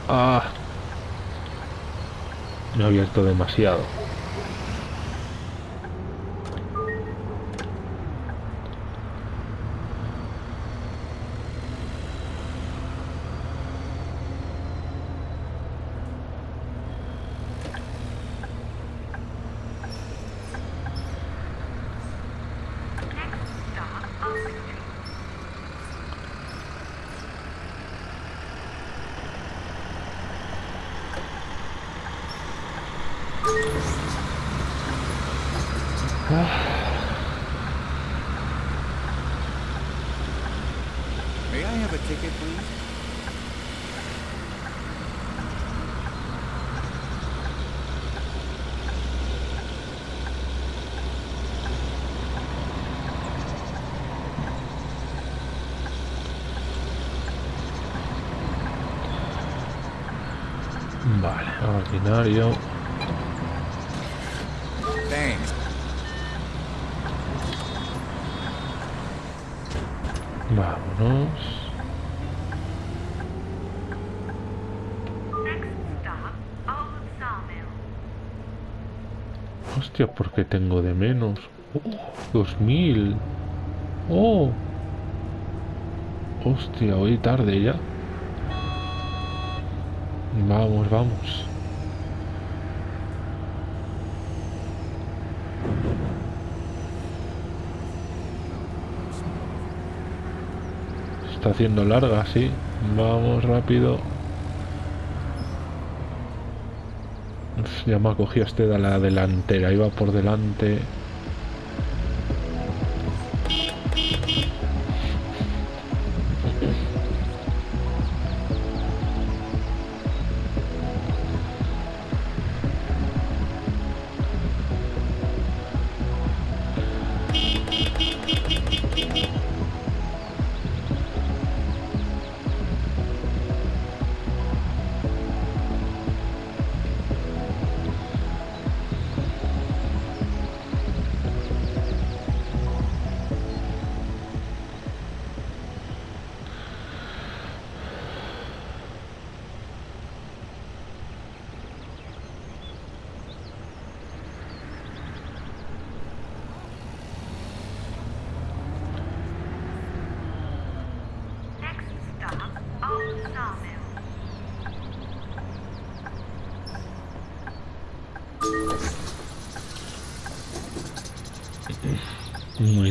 Speaker 1: Ah. Me he abierto demasiado.
Speaker 2: Next stop, Oak Street.
Speaker 5: May I have a ticket, please?
Speaker 1: Vámonos. Hostia, ¿por qué tengo de menos? Oh, 2000. Oh. Hostia, hoy tarde ya. Vamos, vamos. Está haciendo larga, sí. Vamos rápido. Ya me ha cogido este de la delantera. Iba por delante.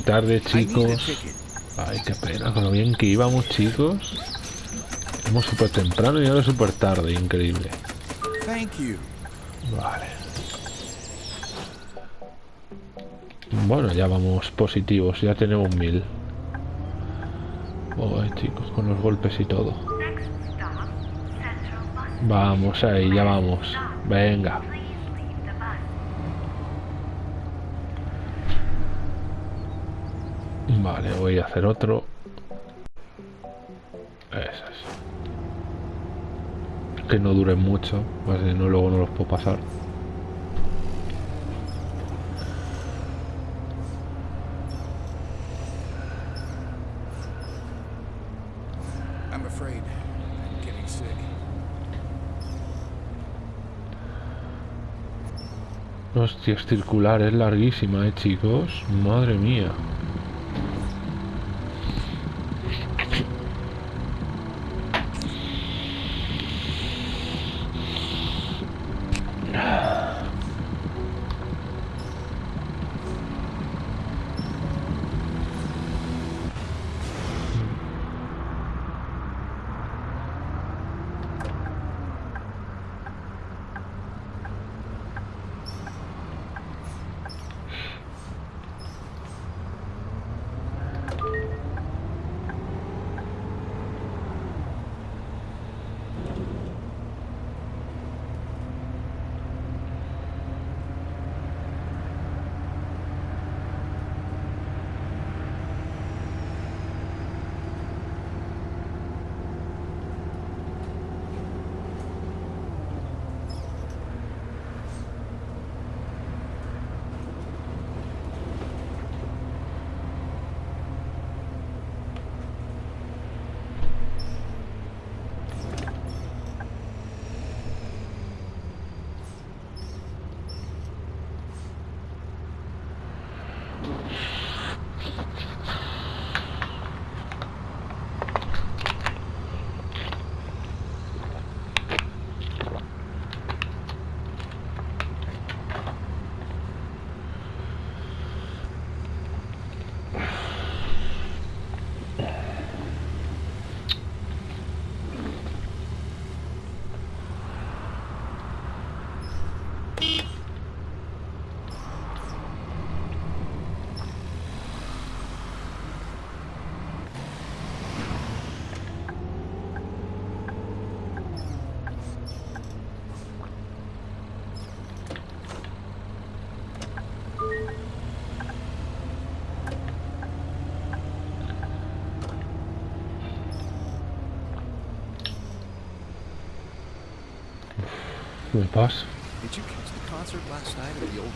Speaker 1: Tarde, chicos. Ay, qué pena, con lo bien que íbamos, chicos. Vamos súper temprano y ahora súper tarde, increíble.
Speaker 5: Thank you.
Speaker 1: Vale. Bueno, ya vamos positivos, ya tenemos mil. Ay, chicos, con los golpes y todo. Vamos ahí, ya vamos. Venga.
Speaker 2: Please leave the bus.
Speaker 1: Vale, voy a hacer otro. Eso es. Que no duren mucho, así no luego no los puedo pasar. Hostia, es circular, es larguísima, eh, chicos. Madre mía.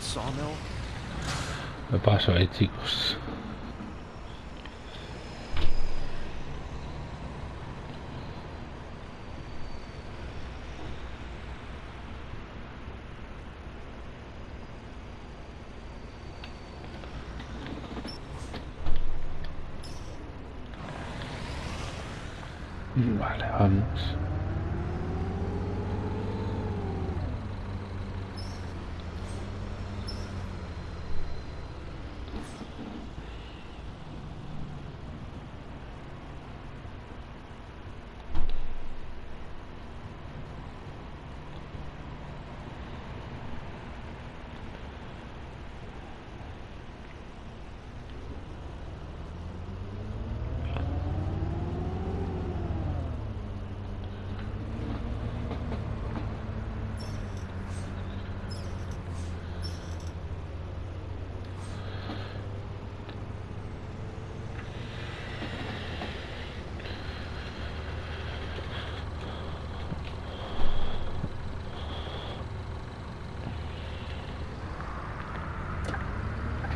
Speaker 9: Sawmill?
Speaker 1: Me paso ahí, chicos. Vale, vamos.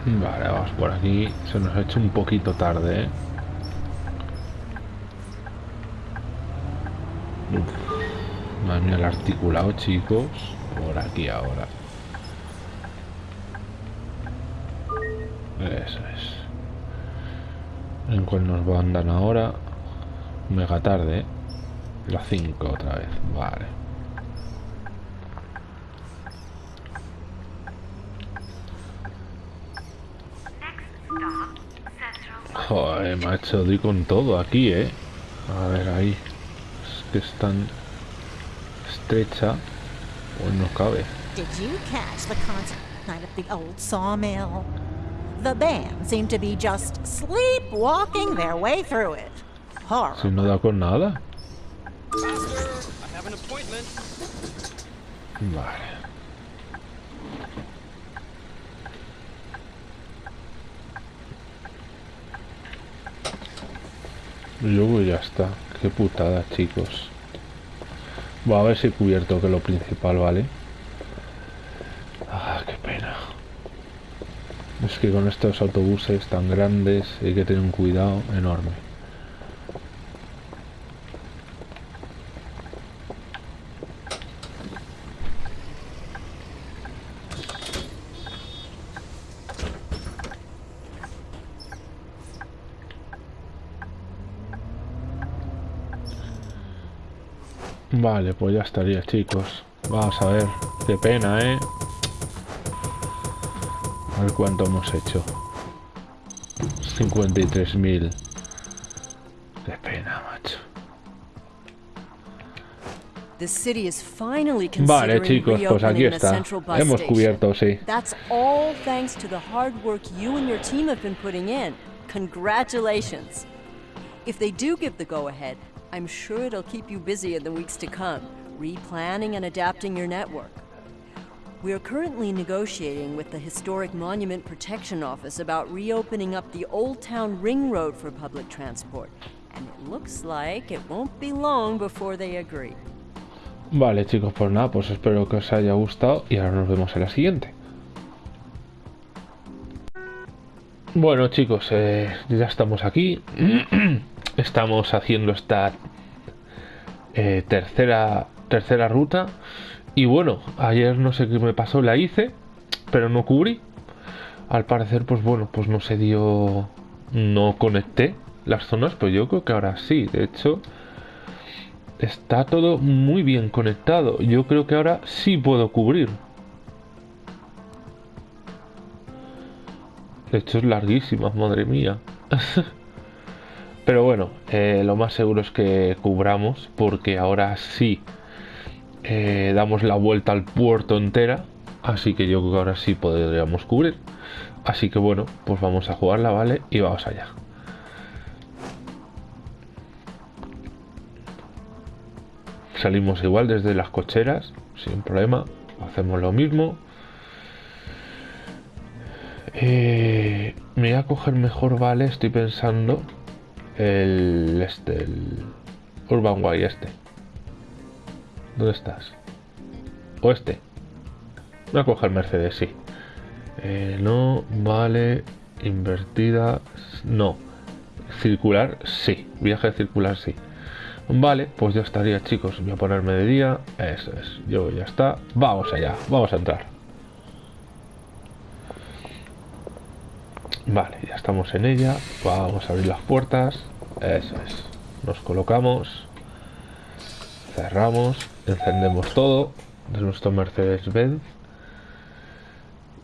Speaker 1: Vale, vamos por aquí. Se nos ha hecho un poquito tarde, ¿eh? Uf. Articulado, chicos. Por aquí ahora. Eso es. ¿En cuál nos mandan ahora? Mega tarde, ¿eh? La 5 otra vez. Vale. Joder, macho, doy con todo aquí, ¿eh? A ver, ahí. Es que es tan estrecha. Pues no cabe.
Speaker 7: Did you catch the concert night at the old sawmill? The band seemed to be just sleepwalking their way through it. Horrible.
Speaker 1: Si no da con nada.
Speaker 6: Master, I have an appointment.
Speaker 1: Vale. Y Luego ya está. Qué putada, chicos. Voy a ver si he cubierto que lo principal, ¿vale? Ah, qué pena. Es que con estos autobuses tan grandes hay que tener un cuidado enorme. Vale, pues ya estaría, chicos. Vamos a ver. Qué pena, ¿eh? A ver cuánto hemos hecho. 53.000. Qué pena, macho. Vale, chicos, pues aquí está. Hemos cubierto, sí.
Speaker 8: Congratulations. If they do give the go ahead, I'm sure it'll keep you busy in the weeks to come, replanning and adapting your network. We are currently negotiating with the Historic Monument Protection Office about reopening up the Old Town Ring Road for public transport, and it looks like it won't be long before they agree.
Speaker 1: Vale, chicos, pues nada, pues espero que os haya gustado y ahora nos vemos en la siguiente. Bueno, chicos, eh, ya estamos aquí. estamos haciendo esta eh, tercera tercera ruta. Y bueno, ayer no sé qué me pasó, la hice, pero no cubrí. Al parecer, pues bueno, pues no se dio. No conecté las zonas, pero yo creo que ahora sí. De hecho, está todo muy bien conectado. Yo creo que ahora sí puedo cubrir. De hecho es larguísima, madre mía. Pero bueno, eh, lo más seguro es que cubramos porque ahora sí eh, damos la vuelta al puerto entera. Así que yo creo que ahora sí podríamos cubrir. Así que bueno, pues vamos a jugarla, ¿vale? Y vamos allá. Salimos igual desde las cocheras, sin problema. Hacemos lo mismo. Eh, me voy a coger mejor, vale, estoy pensando el este, el Urban Way este. ¿Dónde estás? O este. Voy a coger Mercedes, sí. Eh, no, vale. Invertida, no. Circular, sí. Viaje circular, sí. Vale, pues ya estaría, chicos. Voy a ponerme de día. Eso es. Yo ya está. Vamos allá. Vamos a entrar. Vale, ya estamos en ella. Vamos a abrir las puertas. Eso es. Nos colocamos. Cerramos. Encendemos todo. De nuestro Mercedes-Benz.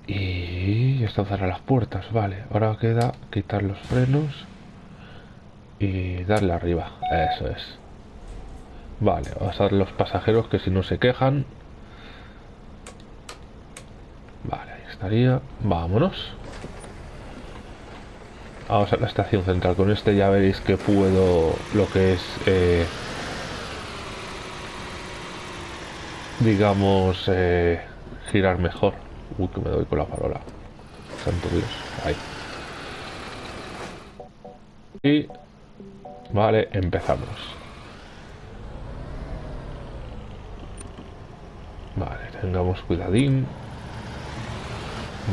Speaker 1: Y ya están cerradas las puertas. Vale, ahora queda quitar los frenos. Y darle arriba. Eso es. Vale, vamos a dar los pasajeros que si no se quejan. Vale, ahí estaría. Vámonos. Vamos a la estación central. Con este ya veréis que puedo lo que es... eh, digamos... eh, girar mejor. Uy, que me doy con la farola. Santo Dios. Ahí. Y... Vale, empezamos. Vale, tengamos cuidadín.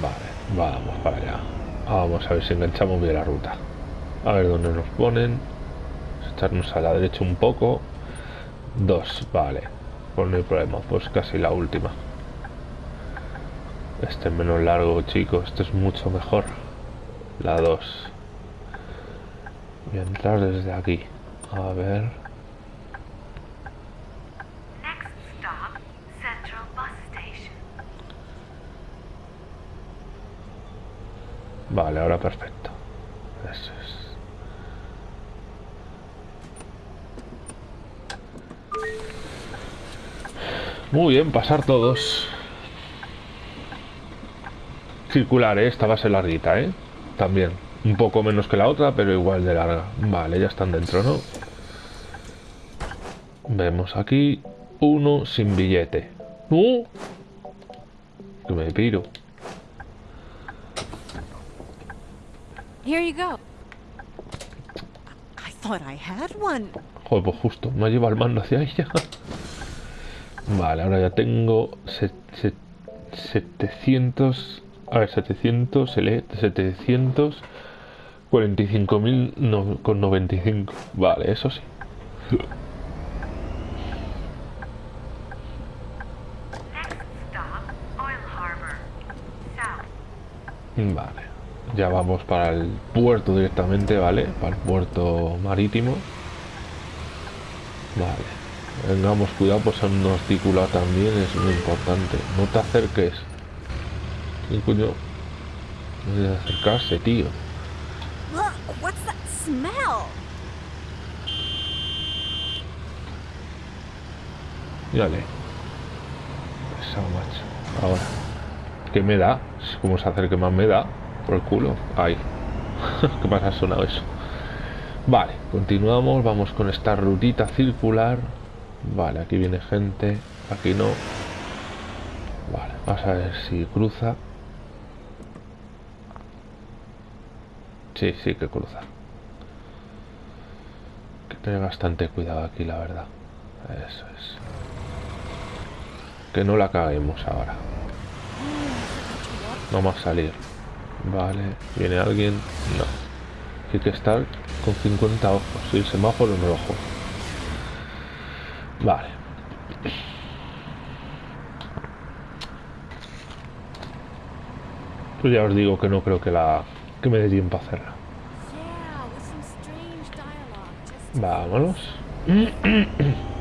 Speaker 1: Vale, vamos para allá. Vamos a ver si enganchamos bien la ruta. A ver dónde nos ponen. Echarnos a la derecha un poco. Dos, vale. Pues no hay problema, pues casi la última. Este es menos largo, chicos. Este es mucho mejor. La 2. Voy a entrar desde aquí. A ver.
Speaker 2: Next stop, Central Bus Station.
Speaker 1: Vale, ahora perfecto. Eso es. Muy bien, pasar todos. Circular, ¿eh? Esta va a ser larguita, ¿eh? También. Un poco menos que la otra, pero igual de larga. Vale, ya están dentro, ¿no? Vemos aquí uno sin billete. ¡No! Que me piro.
Speaker 8: Here you go.
Speaker 7: I thought I had one.
Speaker 1: Joder, pues justo, me lleva el mando hacia ella. Vale, ahora ya tengo se- se- 700. A ver, 700, se lee 745.000 no- con 95. Vale, eso sí.
Speaker 2: Next stop, Oil Harbor. South.
Speaker 1: Vale, ya vamos para el puerto directamente, ¿vale? Para el puerto marítimo. Vale, tengamos cuidado, pues en un articulado también es muy importante. No te acerques. ¿Qué coño? No debe acercarse, tío.
Speaker 8: Look, what's that smell?
Speaker 1: Macho. Ahora. ¿Qué me da? ¿Cómo se acerque más me da? Por el culo. Ahí. ¿Qué pasa? Ha sonado eso. Vale, continuamos. Vamos con esta rutita circular. Vale, aquí viene gente. Aquí no. Vale, vamos a ver si cruza. Sí, sí que cruza. Hay que tener bastante cuidado aquí, la verdad. Eso es. Que no la caguemos ahora. Vamos a salir. Vale. ¿Viene alguien? No. Hay que estar con 50 ojos. Y el semáforo en rojo. Vale. Pues ya os digo que no creo que la que me dé tiempo a hacerla. Vámonos.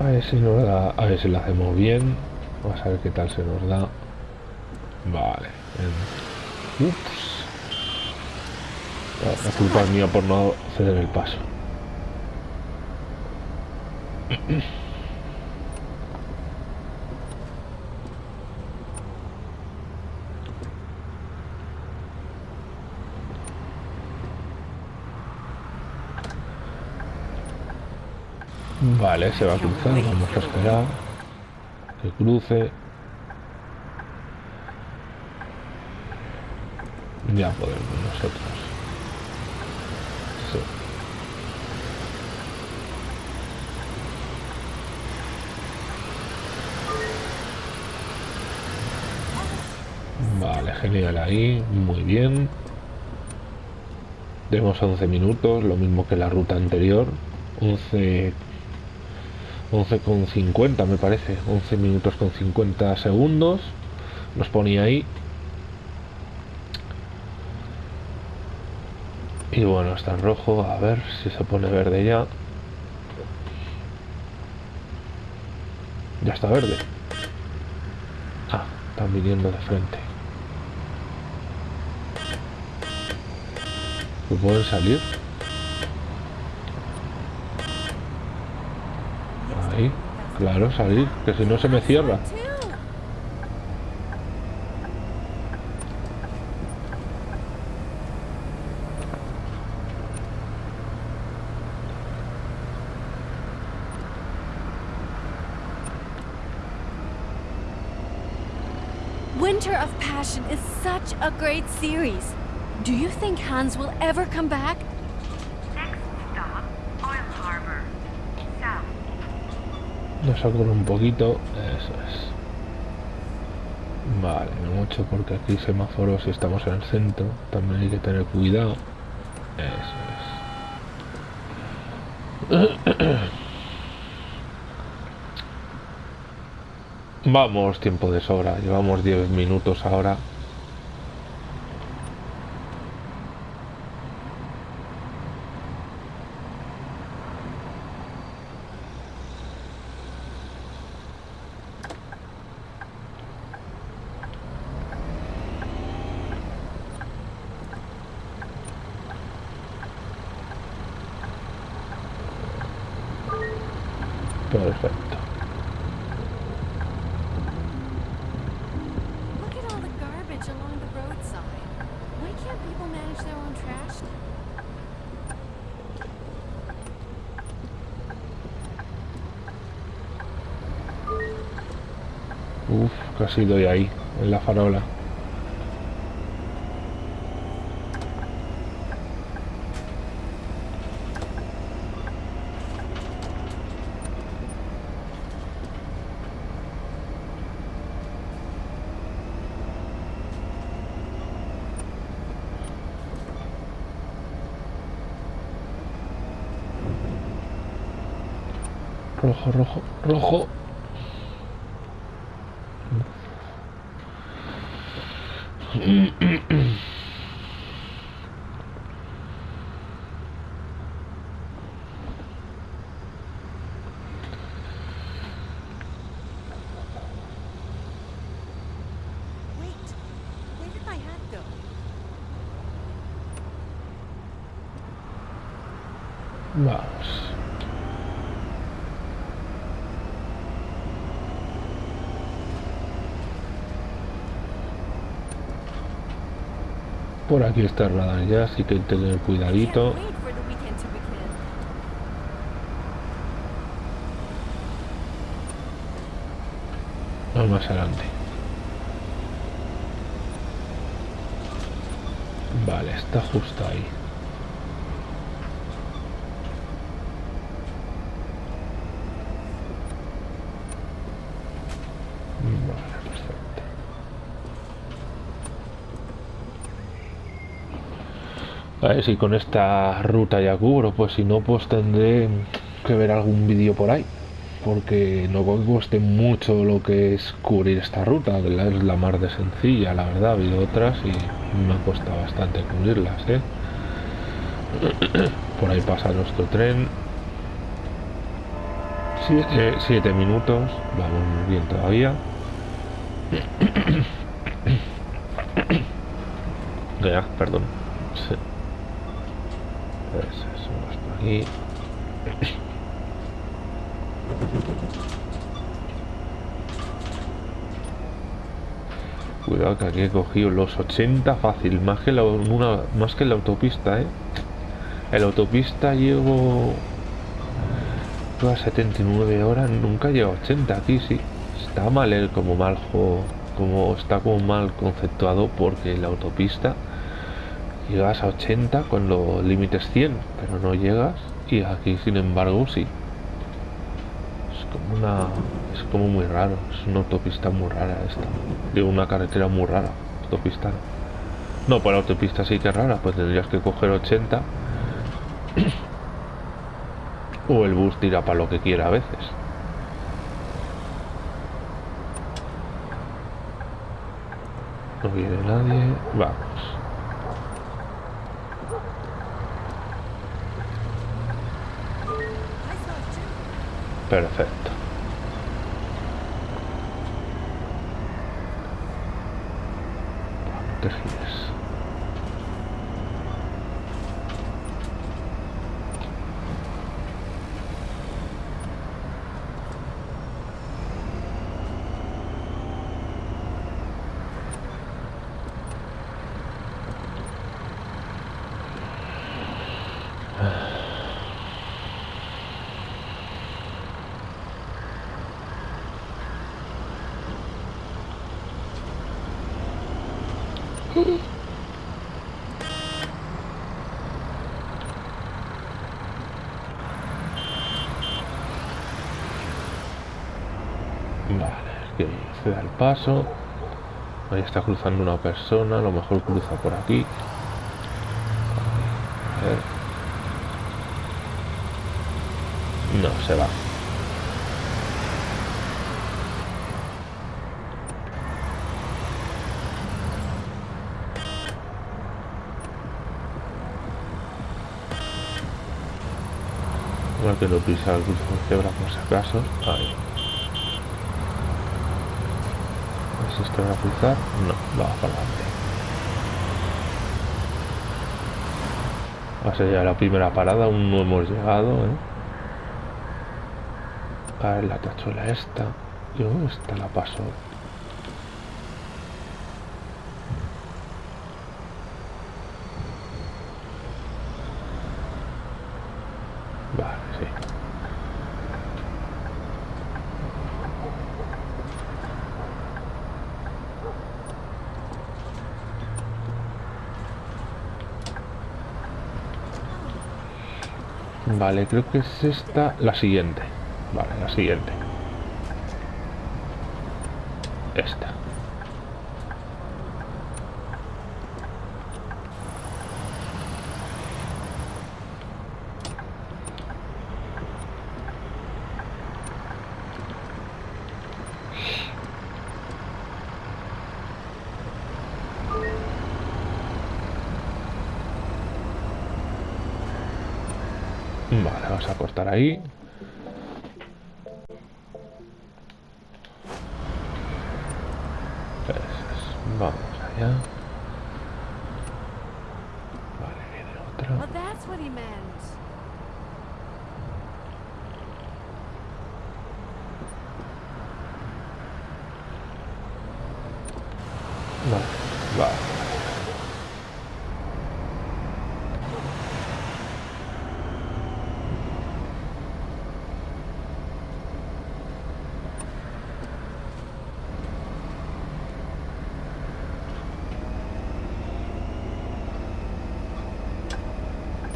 Speaker 1: A ver si nos da, a ver si lo hacemos bien. Vamos a ver qué tal se nos da. Vale. en- Ups. La, la culpa es mía por no ceder el paso. Mm. Vale, se va a cruzar, vamos a esperar que cruce. Ya podemos nosotros. Vale, genial ahí, muy bien. Tenemos 11 minutos, lo mismo que la ruta anterior. 11 11 con 50 me parece. 11 minutos con 50 segundos. Nos ponía ahí. Y bueno está en rojo. A ver si se pone verde ya. Ya está verde. Ah están viniendo de frente. ¿Me pueden salir? Claro, salir, que si no se me cierra.
Speaker 10: Winter of Passion is such a great series. Do you think Hans will ever come back?
Speaker 1: Nos saco un poquito, eso es. Vale, no mucho porque aquí semáforos y estamos en el centro, también hay que tener cuidado. Eso es. Vamos, tiempo de sobra, llevamos 10 minutos ahora. Perfecto.
Speaker 10: Look at all the garbage along the roadside. Why can't people manage their own trash now?
Speaker 1: Uf, casi doy ahí, en la farola. Rojo, rojo, rojo.
Speaker 4: Wait, where did my hat go?
Speaker 1: Vamos. Por aquí está el radar ya, así que hay que tener cuidadito. Vamos más adelante. Vale, está justo ahí. A ver si con esta ruta ya cubro, pues si no, pues tendré que ver algún vídeo por ahí. Porque no cueste mucho lo que es cubrir esta ruta, que la- es la más de sencilla, la verdad. Ha habido otras y me ha costado bastante cubrirlas, ¿eh? Por ahí pasa nuestro tren. Siete, siete minutos, vamos muy bien todavía. Ya, perdón. Sí. Aquí. Cuidado que aquí he cogido los 80 fácil, más que la, más que la autopista, ¿eh? En la autopista llevo llevo a 79 horas, nunca llego a 80, aquí sí. Está mal el como mal juego, como está como mal conceptuado porque la autopista llegas a 80 con los límites 100, pero no llegas y aquí sin embargo sí. Es como una es como muy raro, es una autopista muy rara esta, de una carretera muy rara. autopista no. La autopista sí que es rara, pues tendrías que coger 80. o el bus tira para lo que quiera a veces. No viene nadie. Vamos. Perfecto te gires. Vale, que se da el Ahí está cruzando una persona, a lo mejor cruza por aquí. No, se va. Igual que no pisa el cruce de cebra por si acaso. Ahí. A ver si esto a cruzar. No, va para adelante. Va a ser ya la primera parada, aún no hemos llegado, ¿eh? A ver la tachuela esta. Yo esta la paso. Vale, sí. Vale, creo que es esta la siguiente. Vale, la siguiente. Esta. Vale, vamos a cortar ahí. Eso es. Vamos allá. Vale, viene otra.
Speaker 10: Well, that's what he meant.
Speaker 1: Vale, vale.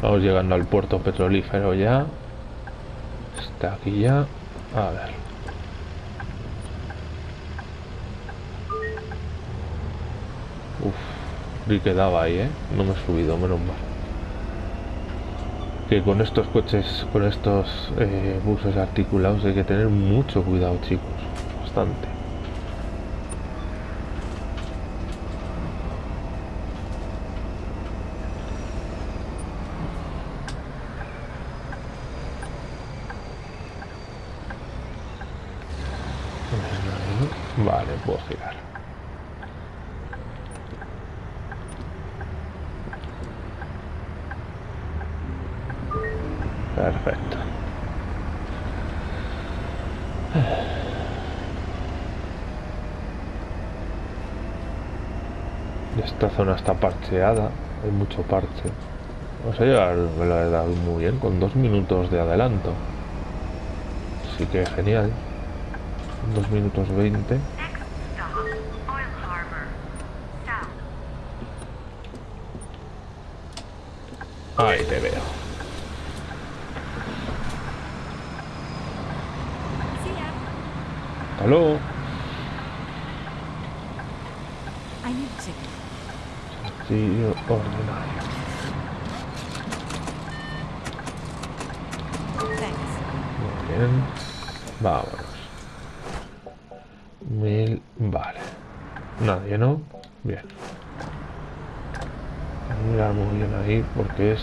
Speaker 1: Vamos llegando al puerto petrolífero ya. Está aquí ya. A ver. Uf, vi que daba ahí, ¿eh? No me he subido, menos mal. Que con estos coches, con estos eh, buses articulados hay que tener mucho cuidado, chicos. Bastante. Vale, puedo girar. Perfecto. Esta zona está parcheada, hay mucho parche. Vamos a llegar, la verdad, muy bien, con dos minutos de adelanto. Así que genial. Dos minutos veinte.
Speaker 2: Next stop, Oil Harbor. South.
Speaker 1: Ahí te veo.
Speaker 10: See ya.
Speaker 1: Hasta luego.
Speaker 4: I need a ticket.
Speaker 1: castillo ordinario.
Speaker 7: Thanks.
Speaker 1: Muy bien. Vámonos. Mil. Vale. Nadie, ¿no? Bien. Mirar muy bien ahí porque es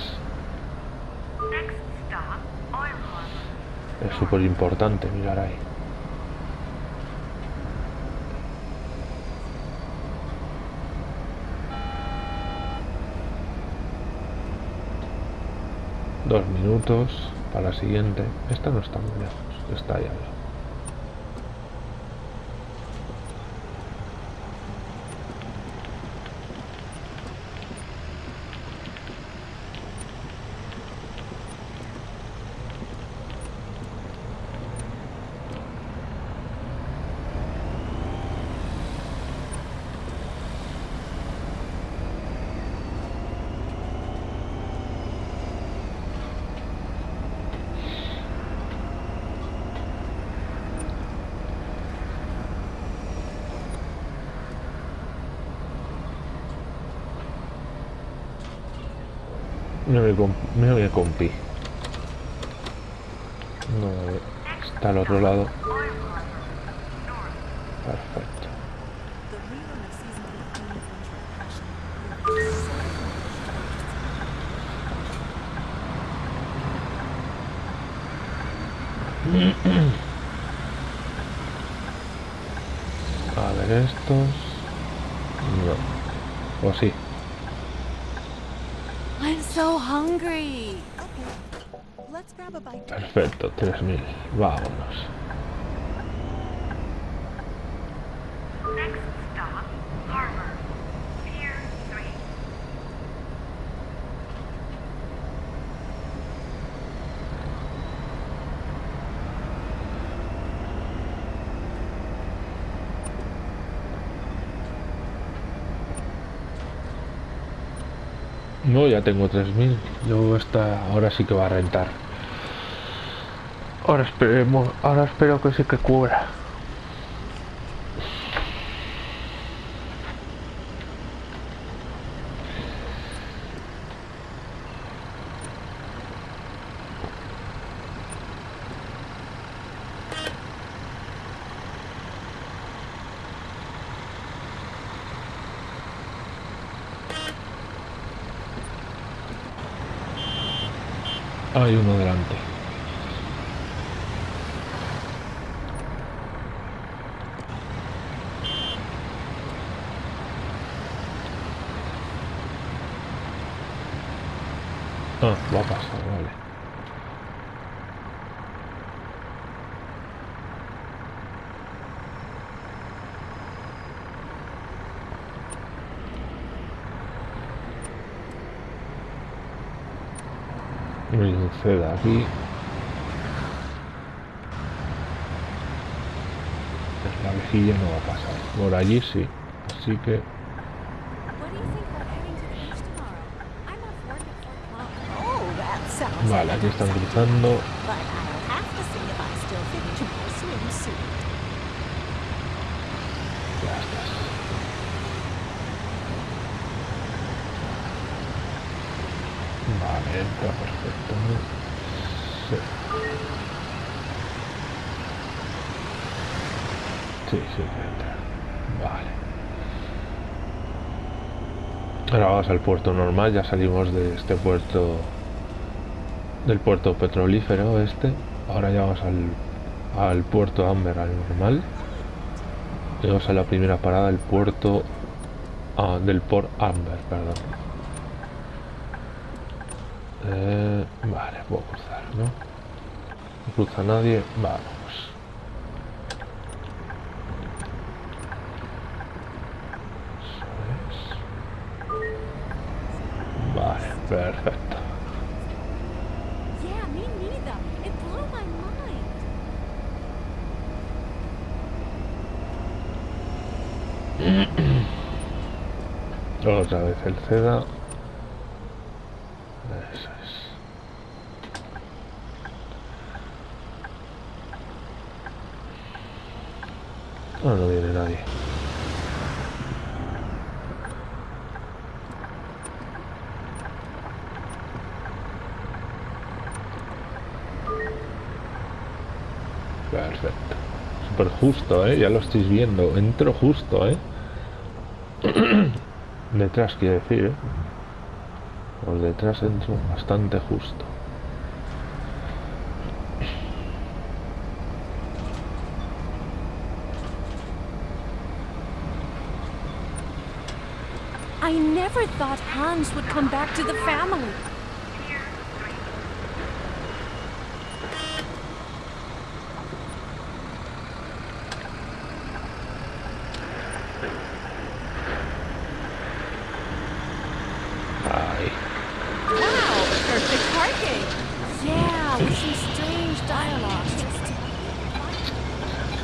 Speaker 11: Next stop, Oil Harbor.
Speaker 1: es súper importante mirar ahí. Dos para la siguiente. Esta no está muy lejos, está ahí. Mira mi, comp mira mi compi. No, está al otro lado.
Speaker 11: Oil Harbor. North.
Speaker 1: Perfecto.
Speaker 7: The rerun of season 15 of Winter of Passion will be so
Speaker 1: A ver estos. No. O sí.
Speaker 8: I'm so hungry.
Speaker 7: Okay. Let's grab a bite.
Speaker 1: Perfecto, 3000. Vámonos.
Speaker 11: Next stop, Harbor. Pier 3.
Speaker 1: No, ya tengo 3000. Yo esta ahora sí que va a rentar. Ahora esperemos, ahora espero que sí que cubra. Hay uno delante. A pasar, vale. Un seda aquí. La vejilla no va a pasar. Por allí sí. Así que
Speaker 8: What do you think about heading to the beach tomorrow? I'm off work at four o'clock.
Speaker 7: Oh, that sounds
Speaker 1: Vale, aquí están cruzando.
Speaker 7: But I'll have to see if I still fit into my swimsuit.
Speaker 1: Ya estás. Vale, entra perfecto. Sí. Sí, sí entra. Vale. Ahora vamos al puerto normal, ya salimos de este puerto del puerto petrolífero este. Ahora ya vamos al, al puerto Amber, al normal. Llegamos a la primera parada, el puerto ah, del Port Amber, perdón. Eh, vale, puedo cruzar, ¿no? No cruza nadie, vamos. Otra vez el CEDA. Eso es. No, no viene nadie. Perfecto. Súper justo, ¿eh? Ya lo estáis viendo. Entro justo, ¿eh? Detrás, quiere decir, ¿eh? Por detrás entro bastante justo.
Speaker 10: I never thought Hans would come back to the family.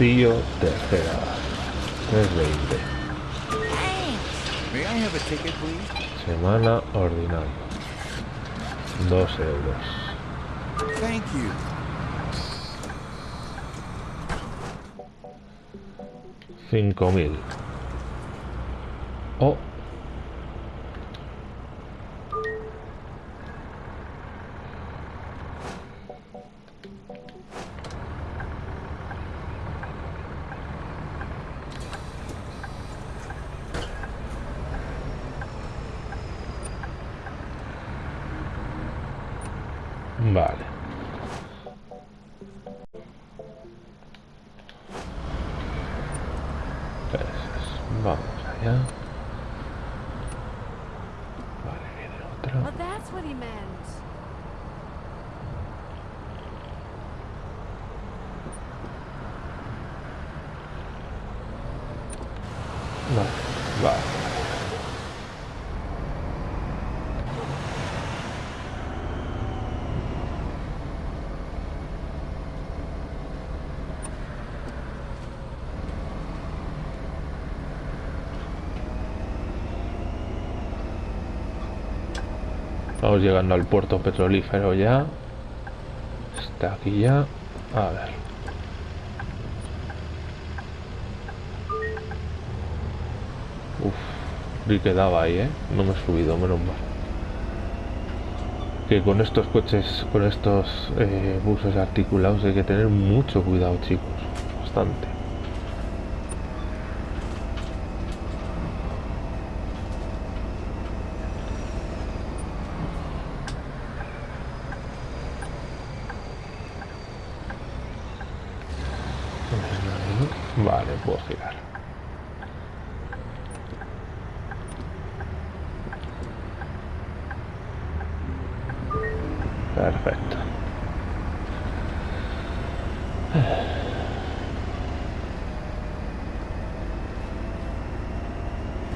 Speaker 1: Tercera. 320.
Speaker 5: May I have a ticket, please?
Speaker 1: Semana ordinaria. 2 euros.
Speaker 5: Thank you.
Speaker 1: Cinco mil. Oh. Vale. Pues, vamos allá. Vale, viene otra.
Speaker 10: Well, that's what he meant.
Speaker 1: Vale, vale. Llegando al puerto petrolífero ya. Está aquí ya. A ver. Uf, vi que daba ahí, ¿eh? No me he subido, menos mal. Que con estos coches, con estos eh, buses articulados hay que tener mucho cuidado, chicos. Bastante. Vale, puedo girar. Perfecto.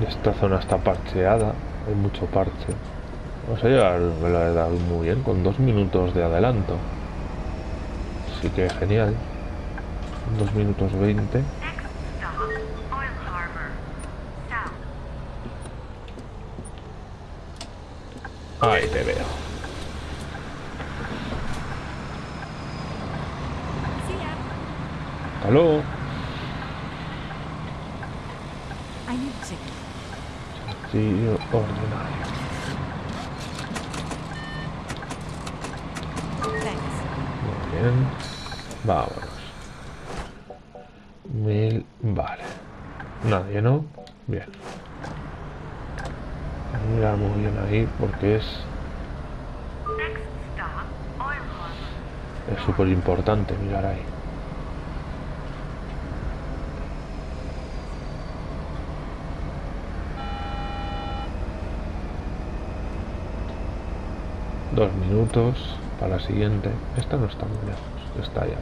Speaker 1: Esta zona está parcheada, hay mucho parche. Vamos a lo he dado muy bien, con dos minutos de adelanto. Así que genial. Dos minutos veinte.
Speaker 2: Next stop, Oil Harbor. South.
Speaker 1: Ahí te veo.
Speaker 10: See ya.
Speaker 1: Hasta luego.
Speaker 4: I need a ticket.
Speaker 1: Sí, ordinario.
Speaker 4: Thanks.
Speaker 1: Muy bien. Vámonos. Mil. Vale. Nadie, ¿no? Bien. Mira muy bien ahí porque es
Speaker 2: Next stop, Oil Harbor.
Speaker 1: es súper importante mirar ahí. Dos minutos para la siguiente. Esta no está muy lejos, está ahí.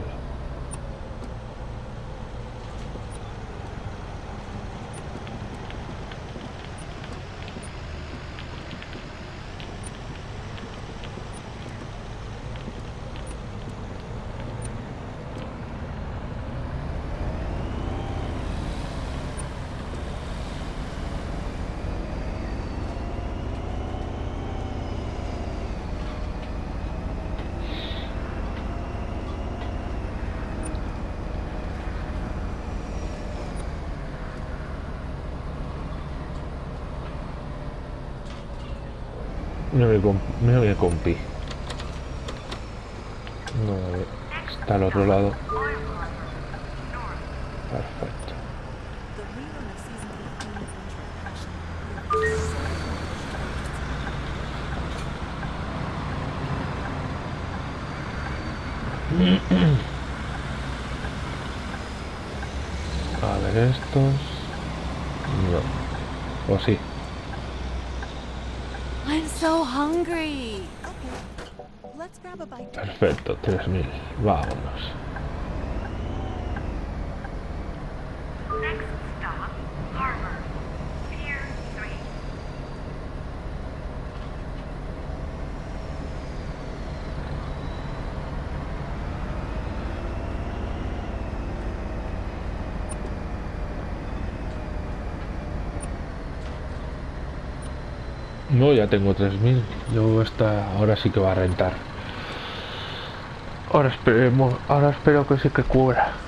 Speaker 1: Mira mi, comp mira mi compi. No, está al otro lado.
Speaker 2: Oil Harbor.
Speaker 1: Perfecto.
Speaker 7: The rerun of season 15 of Winter of Passion will be so
Speaker 1: A ver estos. No. O sí.
Speaker 8: I'm so hungry.
Speaker 7: Okay, let's grab a bite. to eat.
Speaker 1: Perfecto, 3000. Vámonos.
Speaker 12: Next stop, Harbor. Pier 3.
Speaker 1: No, tengo 3000. Yo esta ahora sí que va a rentar. Ahora esperemos, ahora espero que sí que cubra.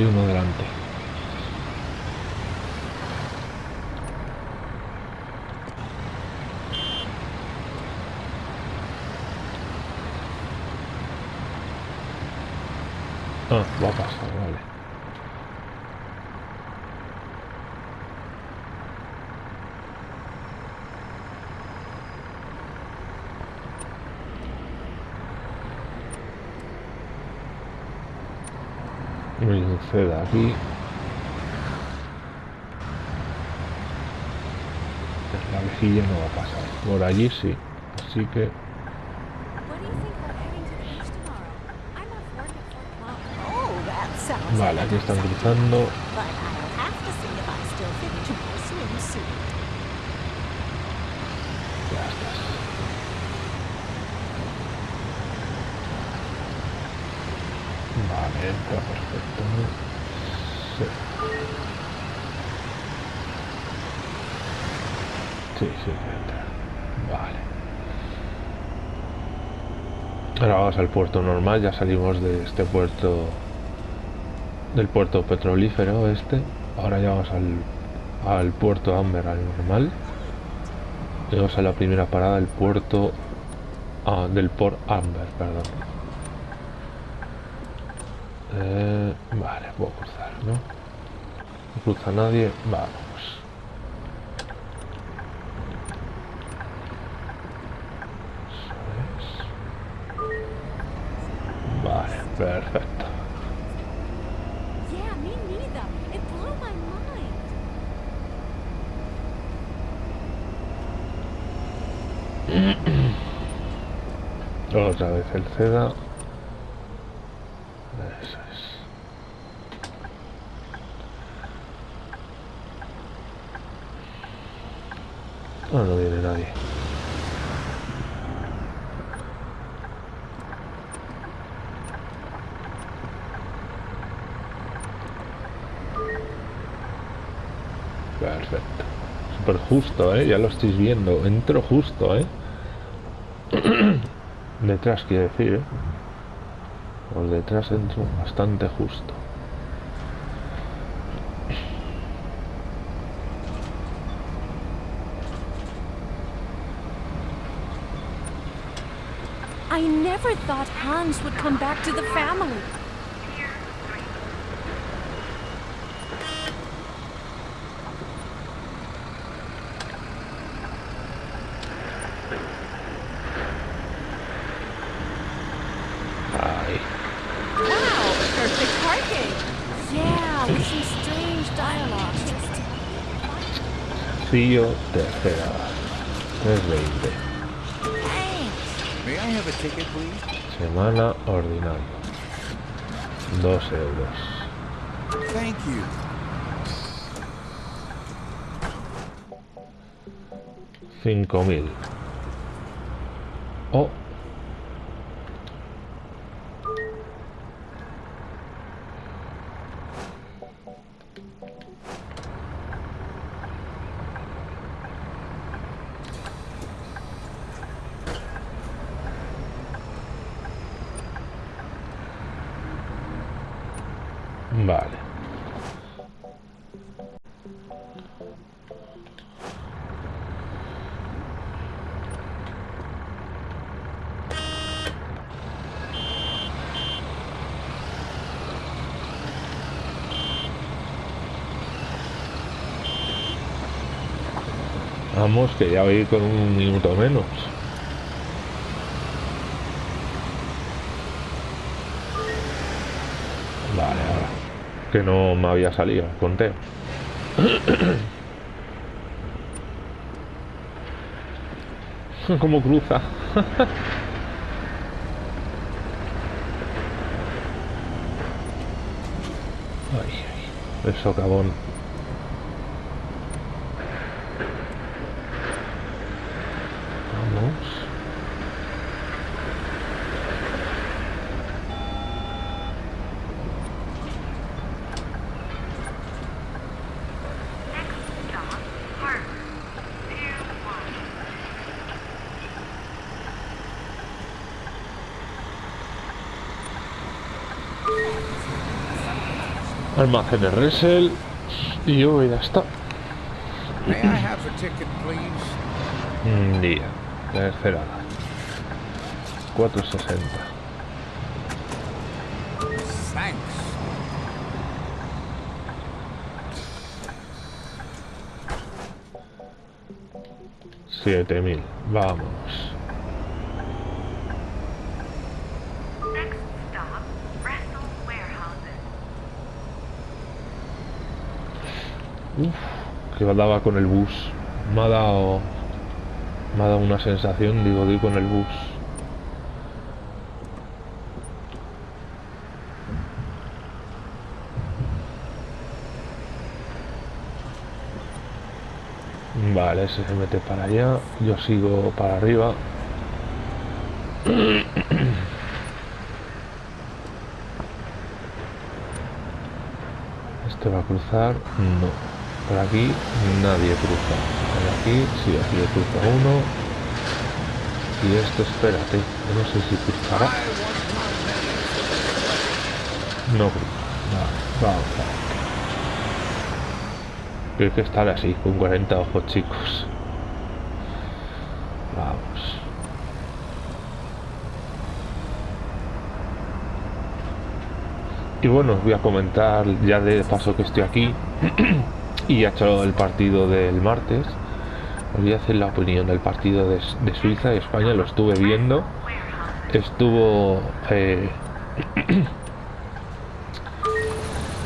Speaker 1: Hay uno delante. Ah, va a pasar, vale. Rinceda aquí. La vejilla no va a pasar. Por allí sí. Así que
Speaker 8: What do you think about heading to the beach tomorrow? I'm off work at 4 o'clock.
Speaker 13: Oh, that sounds
Speaker 1: Vale,
Speaker 13: like
Speaker 1: aquí
Speaker 13: a
Speaker 1: están
Speaker 13: good
Speaker 1: cruzando.
Speaker 13: But I'll have to see if I still fit into my swimsuit.
Speaker 1: Ya estás. Perfecto. Sí. Sí, sí, entra. Vale. Ahora vamos al puerto normal, ya salimos de este puerto del puerto petrolífero este. Ahora ya vamos al, al puerto Amber, al normal. Llegamos a la primera parada del puerto ah, del Port Amber, perdón. Eh, vale, puedo cruzar, ¿no? No cruza nadie, vamos. Eso es. Vale, perfecto. Otra vez el seda. Eso es. Ah, no viene nadie. Perfecto. Súper justo, ¿eh? Ya lo estáis viendo. Entro justo, ¿eh? detrás quiere decir, ¿eh? Por detrás entro bastante justo.
Speaker 8: I never thought Hans would come back to the family.
Speaker 1: Ay,
Speaker 4: Wow, perfect parking.
Speaker 8: Yeah, with some strange dialogue.
Speaker 1: Cío tercera. 320.
Speaker 9: May I have a ticket, please?
Speaker 1: Semana ordinaria. 2 euros.
Speaker 9: Thank you.
Speaker 1: Cinco mil. Que ya voy con un minuto menos. Vale, ahora. Que no me había salido el conteo. ¿Cómo cruza? Ay, ay, el socavón. Vamos.
Speaker 2: Next stop, Harbor. Pier 1.
Speaker 1: Almacenes Resel. Y yo ya está.
Speaker 5: May I have the ticket, please?
Speaker 1: Un día. Tercera. 460.
Speaker 5: Thanks.
Speaker 1: Siete mil. Vamos.
Speaker 2: Next stop, Bristol Warehouses.
Speaker 1: Uf, que daba con el bus. Me ha dado. Me ha dado una sensación, digo, di con el bus. Vale, ese se mete para allá. Yo sigo para arriba. Este va a cruzar. No. Por aquí nadie cruza. Por aquí, sí, aquí cruza uno. Y este, espérate. No sé si cruzará. No cruza. Vale, vamos a ver. Hay que estar así, con 40 ojos chicos. Vamos. Y bueno, os voy a comentar ya de paso que estoy aquí y ha hecho el partido del martes. Os voy a hacer la opinión del partido de, Suiza y España, lo estuve viendo. Estuvo eh,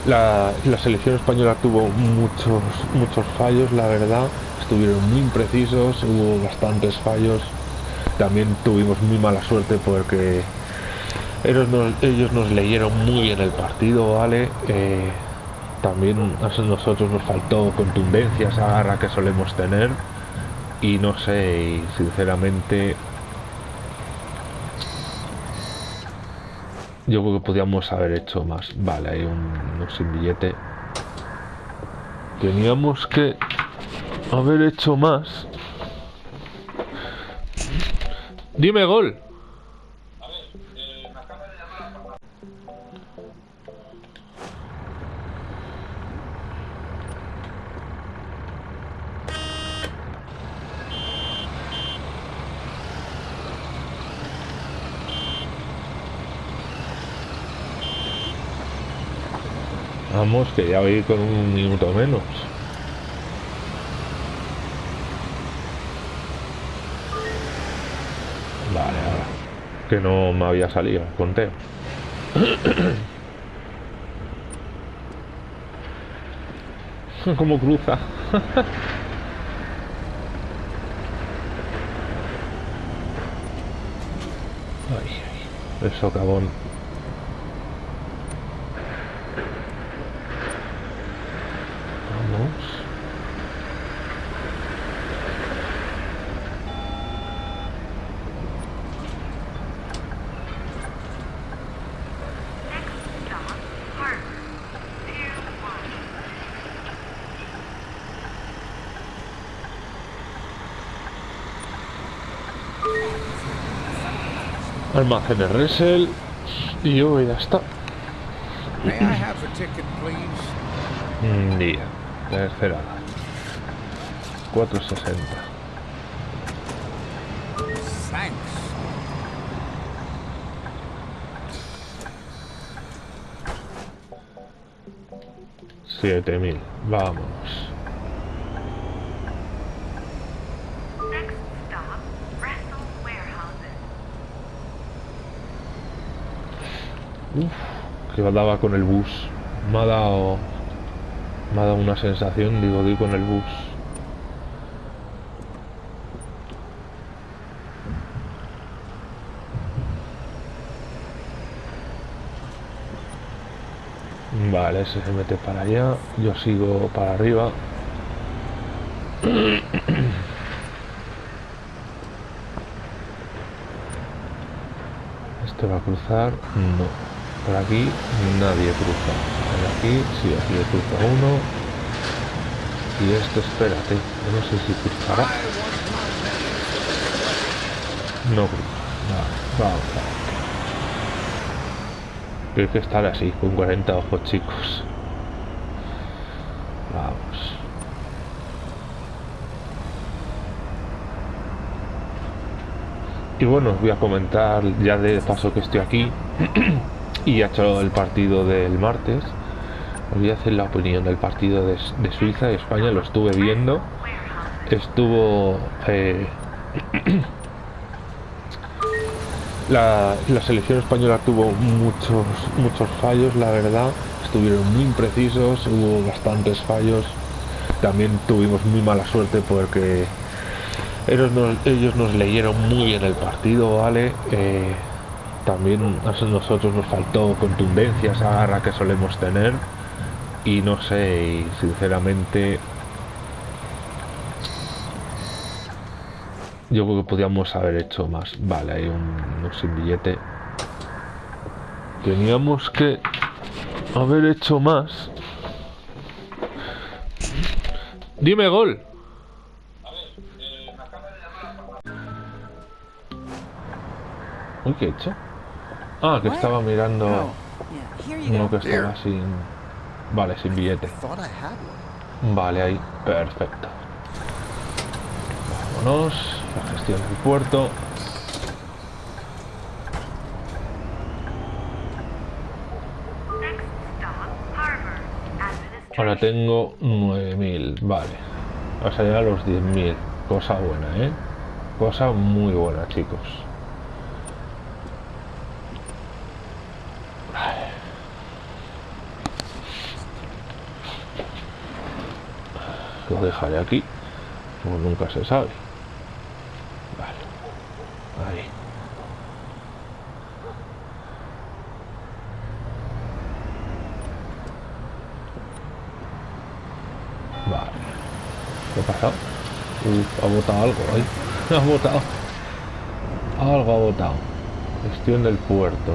Speaker 1: la, la selección española tuvo muchos muchos fallos, la verdad. Estuvieron muy imprecisos, hubo bastantes fallos. También tuvimos muy mala suerte porque ellos nos, ellos nos leyeron muy bien el partido, ¿vale? Eh, también a nosotros nos faltó contundencia, esa garra que solemos tener. Y no sé, sinceramente Yo creo que podíamos haber hecho más. Vale, hay un, un sin billete. Teníamos que haber hecho más. Dime gol. Vamos, que ya voy con un minuto menos. Vale, ahora. Que no me había salido el conteo. ¿Cómo cruza? Ay, ay, el socavón. Vamos.
Speaker 2: Next stop, Harbor. Pier 1.
Speaker 1: Almacenes Resel. Y yo ya está. Mm, Día. Tercera edad. 460.
Speaker 5: Thanks.
Speaker 1: Siete mil. Vamos.
Speaker 2: Next stop, Bristol Warehouses.
Speaker 1: Uf, que daba con el bus. Me ha dado. Me ha dado una sensación, digo, di con el bus. Vale, ese se mete para allá. Yo sigo para arriba. Este va a cruzar. No. Por aquí nadie cruza. Por aquí, sí, aquí cruza uno. Y este, espérate. No sé si cruzará. No cruza. Vale, vamos, vamos. Hay que estar así, con 40 ojos chicos. Vamos. Y bueno, os voy a comentar ya de paso que estoy aquí y ha hecho el partido del martes. Os voy a hacer la opinión del partido de, Suiza y España, lo estuve viendo. Estuvo eh, la, selección española tuvo muchos muchos fallos, la verdad. Estuvieron muy imprecisos, hubo bastantes fallos. También tuvimos muy mala suerte porque ellos nos, ellos nos leyeron muy bien el partido, ¿vale? Eh, también a nosotros nos faltó contundencia, esa garra que solemos tener. Y no sé, sinceramente yo creo que podíamos haber hecho más. Vale, hay un, un sin billete. Teníamos que haber hecho más. Dime gol. Uy, ¿qué he hecho? Ah, que estaba mirando
Speaker 4: Oh,
Speaker 1: uno que estaba sin... Vale, sin billete.
Speaker 9: Thought I had one.
Speaker 1: Vale, ahí, perfecto. Vámonos, la gestión del puerto.
Speaker 2: Next stop, Harbor.
Speaker 1: Ahora tengo 9.000, vale. Vamos a llegar a los 10.000. Cosa buena, ¿eh? Cosa muy buena, chicos. Lo dejaré aquí. Como nunca se sabe. Vale. Ahí. Vale. ¿Qué ha pasado? Uf, ha botado algo ahí. Ha botado. Algo ha botado. Gestión del puerto.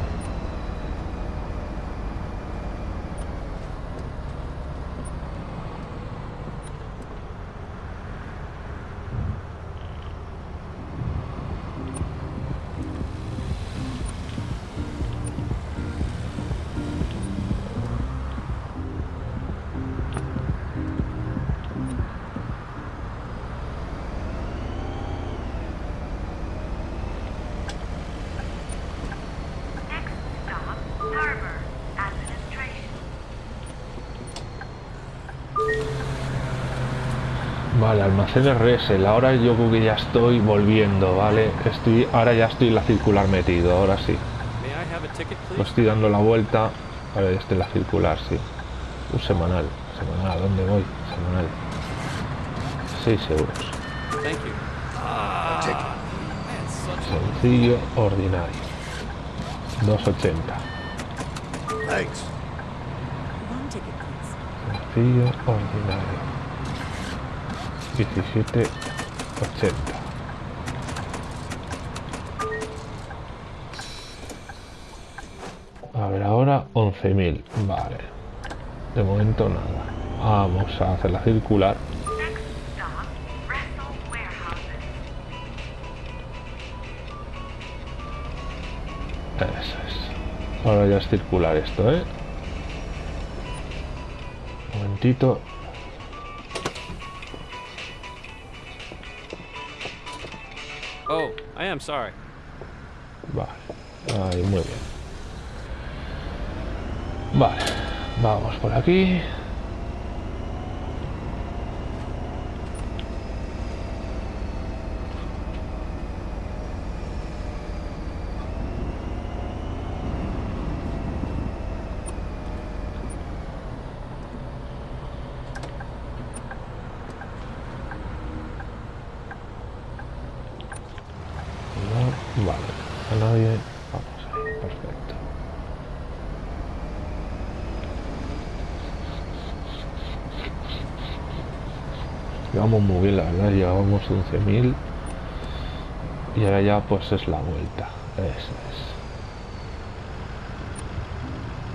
Speaker 1: Vale, almacén RS. Ahora yo creo que ya estoy volviendo, ¿vale? Estoy, ahora ya estoy en la circular metido, ahora sí. Lo estoy dando la vuelta. Ahora ya estoy en la circular, sí. Un semanal. Semanal, ¿a dónde voy? Semanal. 6 euros.
Speaker 6: Thank you.
Speaker 1: Sencillo, ordinario. 2.80.
Speaker 3: Thanks.
Speaker 4: One ticket, please.
Speaker 1: Sencillo, ordinario. 17.80. A ver, ahora 11.000. Vale. De momento nada. Vamos a hacer la circular. Eso es. Ahora ya es circular esto, ¿eh? Un momentito.
Speaker 6: Oh, I am sorry.
Speaker 1: Vale. Ahí, muy bien. Vale. Vamos por aquí. No, vale. A nadie. Vamos ahí. Perfecto. Llevamos muy bien, la verdad. Llevamos 11.000. Y ahora ya pues es la vuelta. Eso es.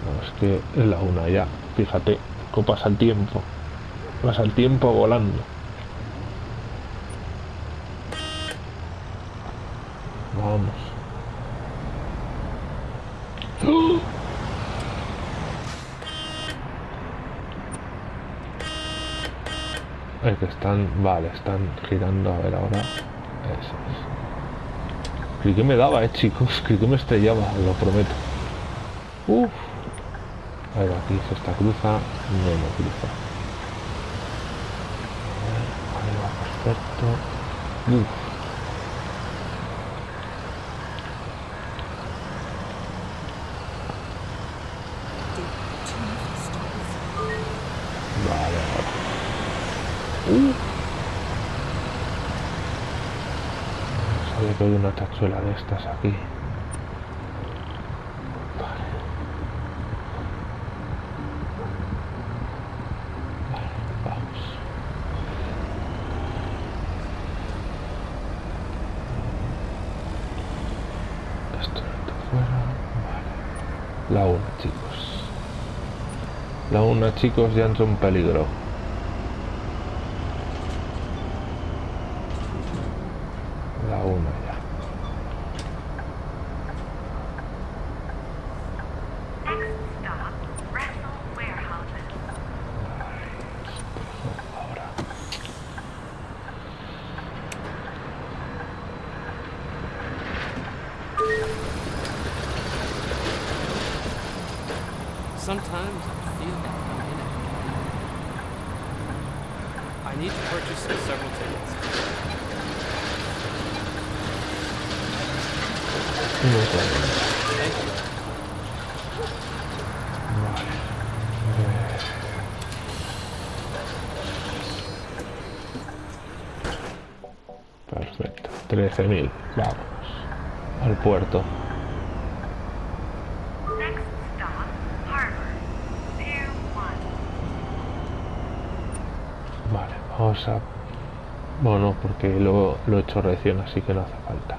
Speaker 1: No, es que es la una ya. Fíjate, cómo pasa el tiempo. Pasa el tiempo volando. Vamos. ¡Oh! Es que están, vale, están girando, a ver ahora. Eso es. Que me daba, eh, chicos. Que me estrellaba, lo prometo. Uf. A ver, aquí se está cruza. No, no cruza. A ver, va, perfecto. Uf. Vale, ahora. Uh. Sabía que hay una tachuela de estas aquí. Vale. Vamos. Esto está fuera. Vale. La una, chicos. La una, chicos, ya entra un peligro. La una ya.
Speaker 2: Next stop, Russell Warehouses.
Speaker 1: Ahora.
Speaker 6: Sometimes I feel like I'm in a game. I need to purchase several tickets.
Speaker 1: Uno cuarenta.
Speaker 6: Thank you.
Speaker 1: Vale. Eh, Perfecto. 13.000. Vamos. Al puerto.
Speaker 2: Next stop, Harbor. Pier 1.
Speaker 1: Vale, vamos a... Bueno, porque lo, lo he recién, así que no hace falta.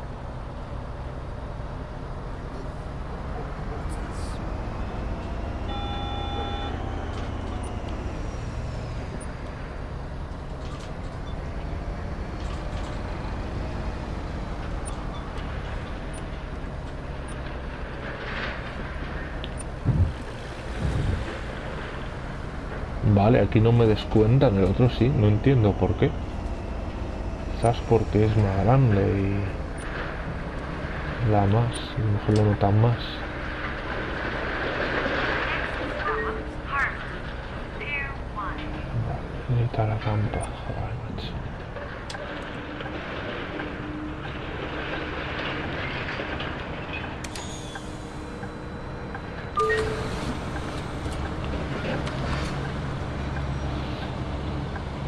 Speaker 1: Vale, aquí no me descuentan, el otro sí, no entiendo por qué. Porque es más grande y la más, no se lo notan más.
Speaker 2: Stop, Harbor. Pier 1.
Speaker 1: Necesita la campa, joder, macho.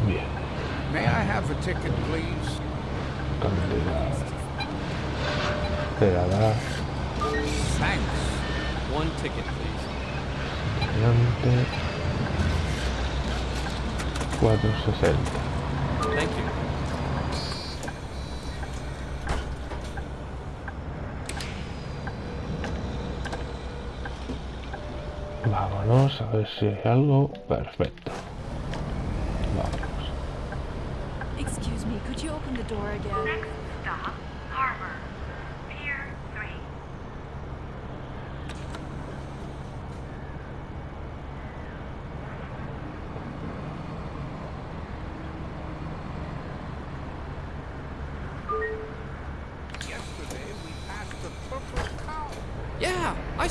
Speaker 1: Bien,
Speaker 5: May I have a ticket, please?
Speaker 1: cantidad. Quedará
Speaker 5: Thanks.
Speaker 6: One ticket, please.
Speaker 1: delante 460.
Speaker 6: Thank you.
Speaker 1: Vámonos a ver si hay algo. Perfecto. Vamos.
Speaker 10: Excuse me, could you open the door again?
Speaker 2: Next stop, Harbor. Pier 3.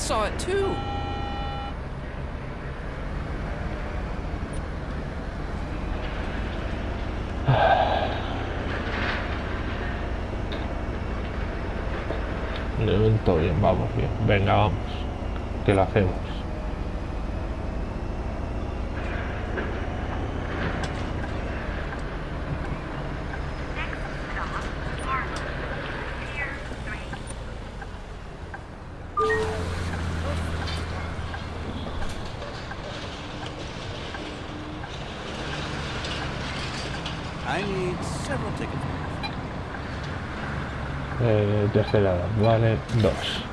Speaker 6: saw it too.
Speaker 1: De momento bien, vamos bien. Venga, vamos. Que lo hacemos.
Speaker 2: Next stop, Harlem. Pier 3.
Speaker 5: I need several tickets.
Speaker 1: Eh, tercera edad, vale, dos.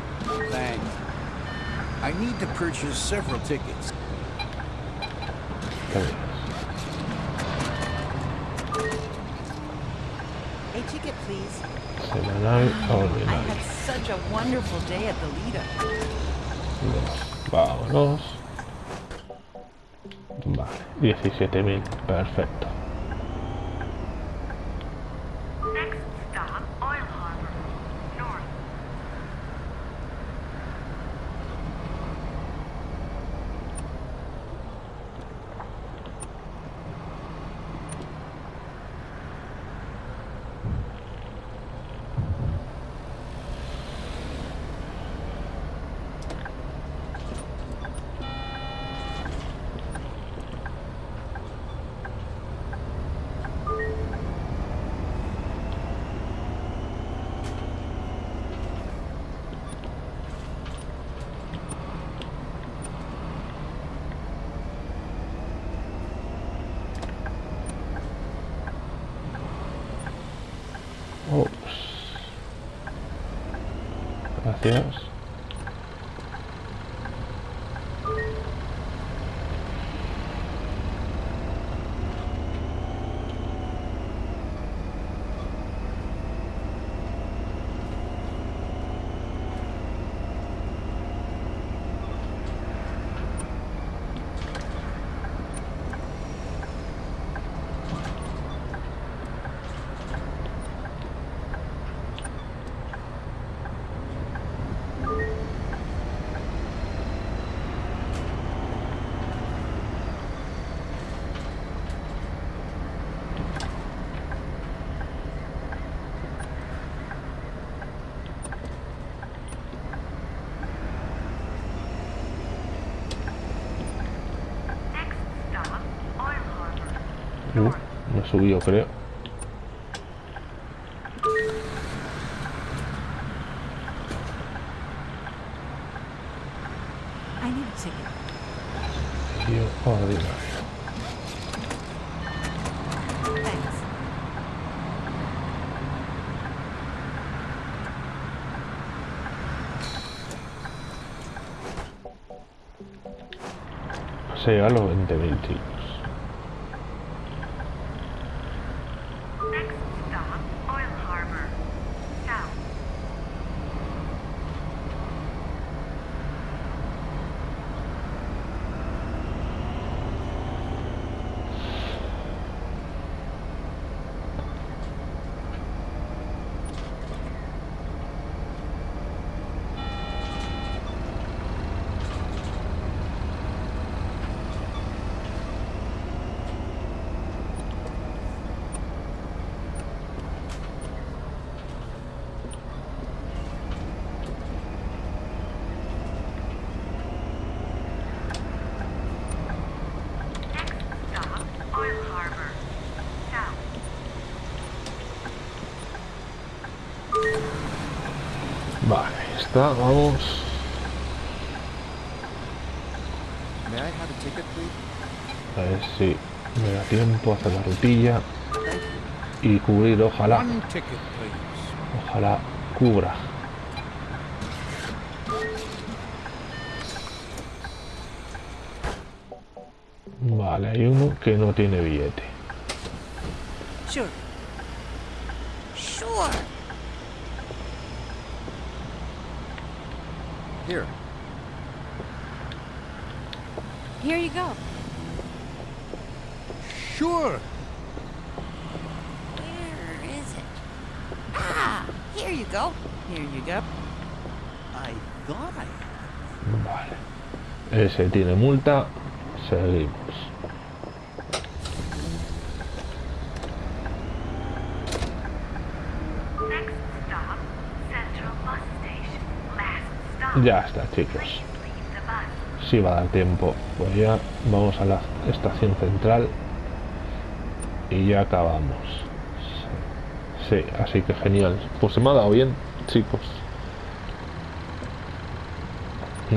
Speaker 5: Thanks. Need to purchase several tickets.
Speaker 1: Está bien.
Speaker 4: A ticket, please.
Speaker 1: Semanal
Speaker 4: I
Speaker 1: ordinario.
Speaker 4: had such a wonderful day at the Lido.
Speaker 1: Vámonos. Vale, 17.000, perfecto. Subió, creo. Tío. Se llega a los 20.000, chicos.
Speaker 2: Next stop, Oil Harbor. South. Next stop, Oil Harbor. South.
Speaker 1: Vale, ahí está, vamos.
Speaker 9: May I have a ticket, please?
Speaker 1: A ver si me da tiempo a hacer la rutilla y cubrir, ojalá, ojalá cubra. Vale, hay uno que no tiene billete.
Speaker 4: Sure.
Speaker 9: Here.
Speaker 10: Here you go.
Speaker 5: Sure.
Speaker 4: Where is it? Ah, here you go. Here you go.
Speaker 9: I thought I had.
Speaker 1: Ese tiene multa. Seguimos. Ya está, chicos. Si va a dar tiempo. Pues ya vamos a la estación central. Y ya acabamos. Sí, así que genial. Pues se me ha dado bien, chicos.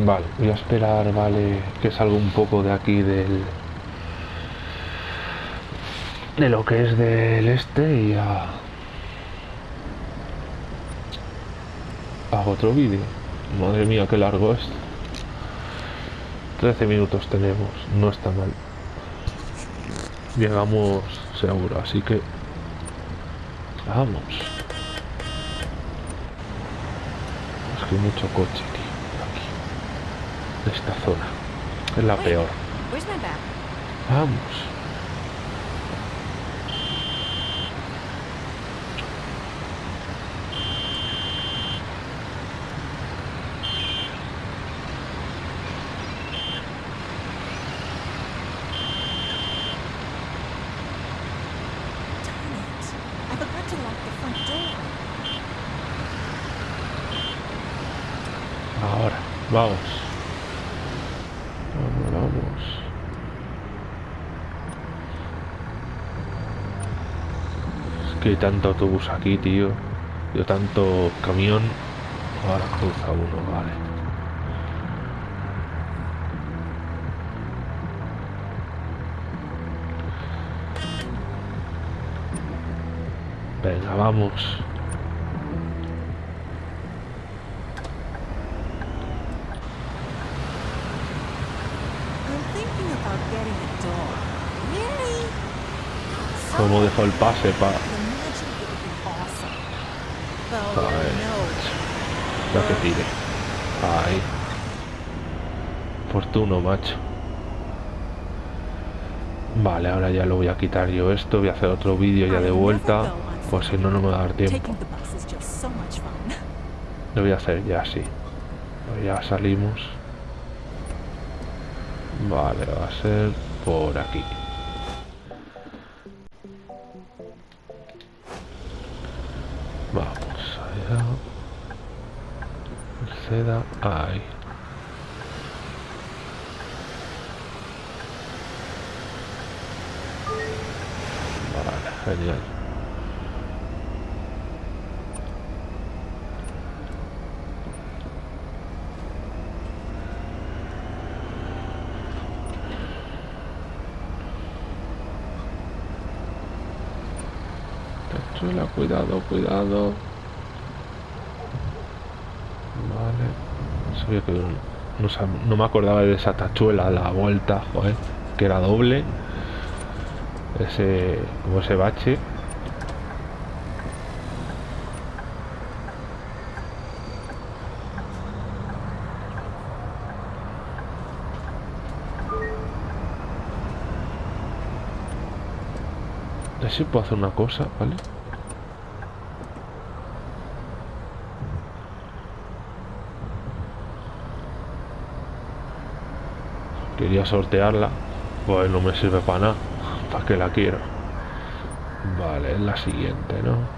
Speaker 1: Vale, voy a esperar, vale, que salga un poco de aquí del... De lo que es del este y ya... Hago otro vídeo. Madre mía, qué largo es. 13 minutos tenemos, no está mal. Llegamos seguro, así que... Vamos. Es que hay mucho coche, Esta zona. Es la peor.
Speaker 4: Bag?
Speaker 1: Vamos.
Speaker 7: Darn it. I forgot to lock the front door.
Speaker 1: Ahora, vamos. Vamos, vamos. Es que hay tanto autobús aquí, tío. Yo tanto camión. Ahora cruza uno, vale. Venga, vamos. Como dejó el pase pa...
Speaker 7: Imagine it would be awesome. Though,
Speaker 1: Ay.
Speaker 7: no.
Speaker 1: La que tire. Ay. Fortuno, macho. Vale, ahora ya lo voy a quitar yo esto. Voy a hacer otro vídeo ya de vuelta. Por si no, no me va a dar tiempo. Lo voy a hacer ya, sí. Pues Ya salimos. Vale, va a ser por aquí. Vamos allá. Seda ahí. Vale, genial. Tachuela, cuidado, cuidado. Vale. Sabía que no, me acordaba de esa tachuela la vuelta, joder, que era doble. Ese, como ese bache. Si puedo hacer una cosa, ¿vale? Quería sortearla. Pues no me sirve para nada. ¿Para qué la quiero? Vale, es la siguiente, ¿no?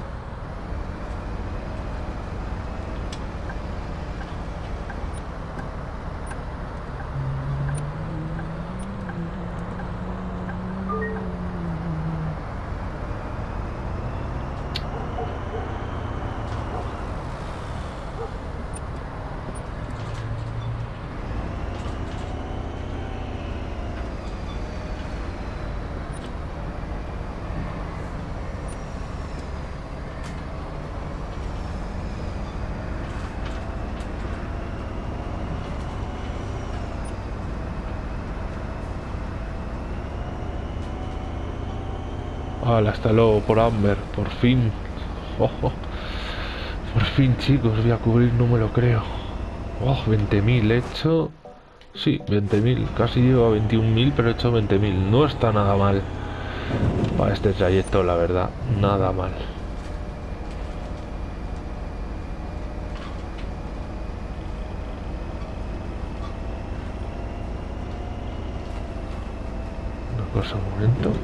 Speaker 1: por Amber, por fin. Oh, oh. Por fin, chicos, voy a cubrir, no me lo creo. Oh, 20.000 hecho. Sí, 20.000. Casi llevo a 21.000, pero he hecho 20.000. No está nada mal. Para este trayecto, la verdad, nada mal. Un momento.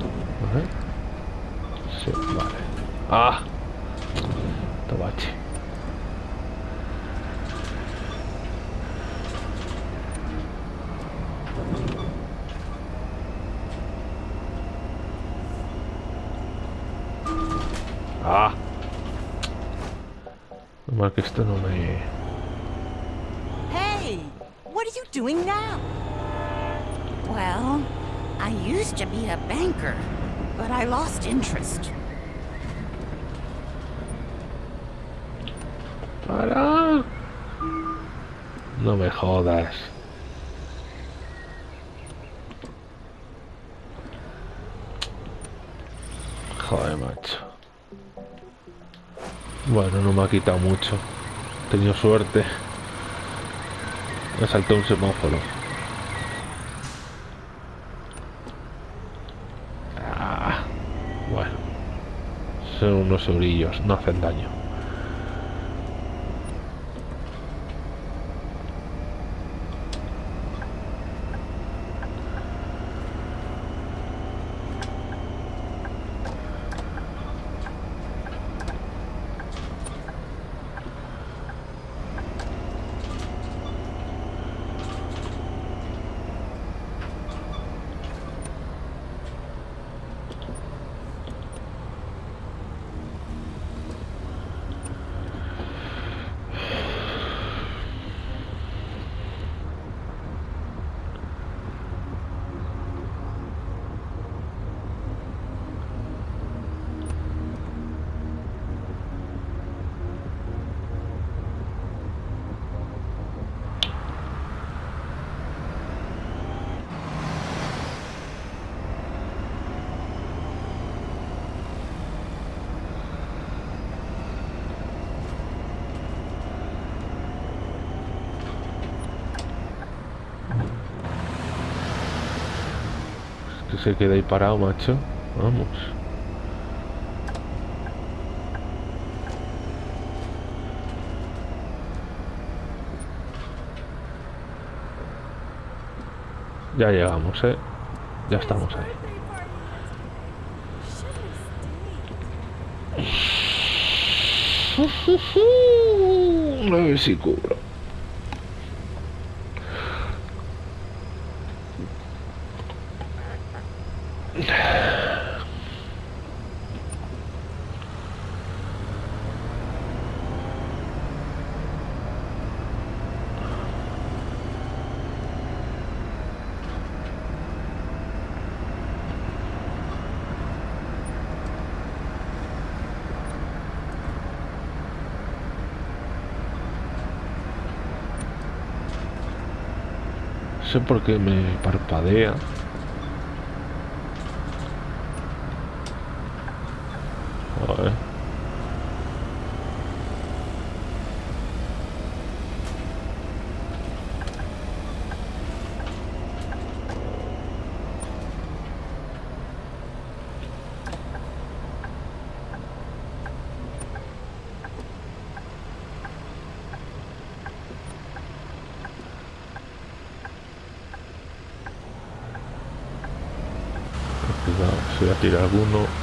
Speaker 1: Quitado mucho. He tenido suerte. Me saltó un semáforo. Ah, bueno. Son unos eurillos, no hacen daño. Se queda ahí parado, macho. Vamos. Ya llegamos, eh. Ya estamos ahí. sé por qué me parpadea. Joder. Cuidado, si voy a tirar alguno.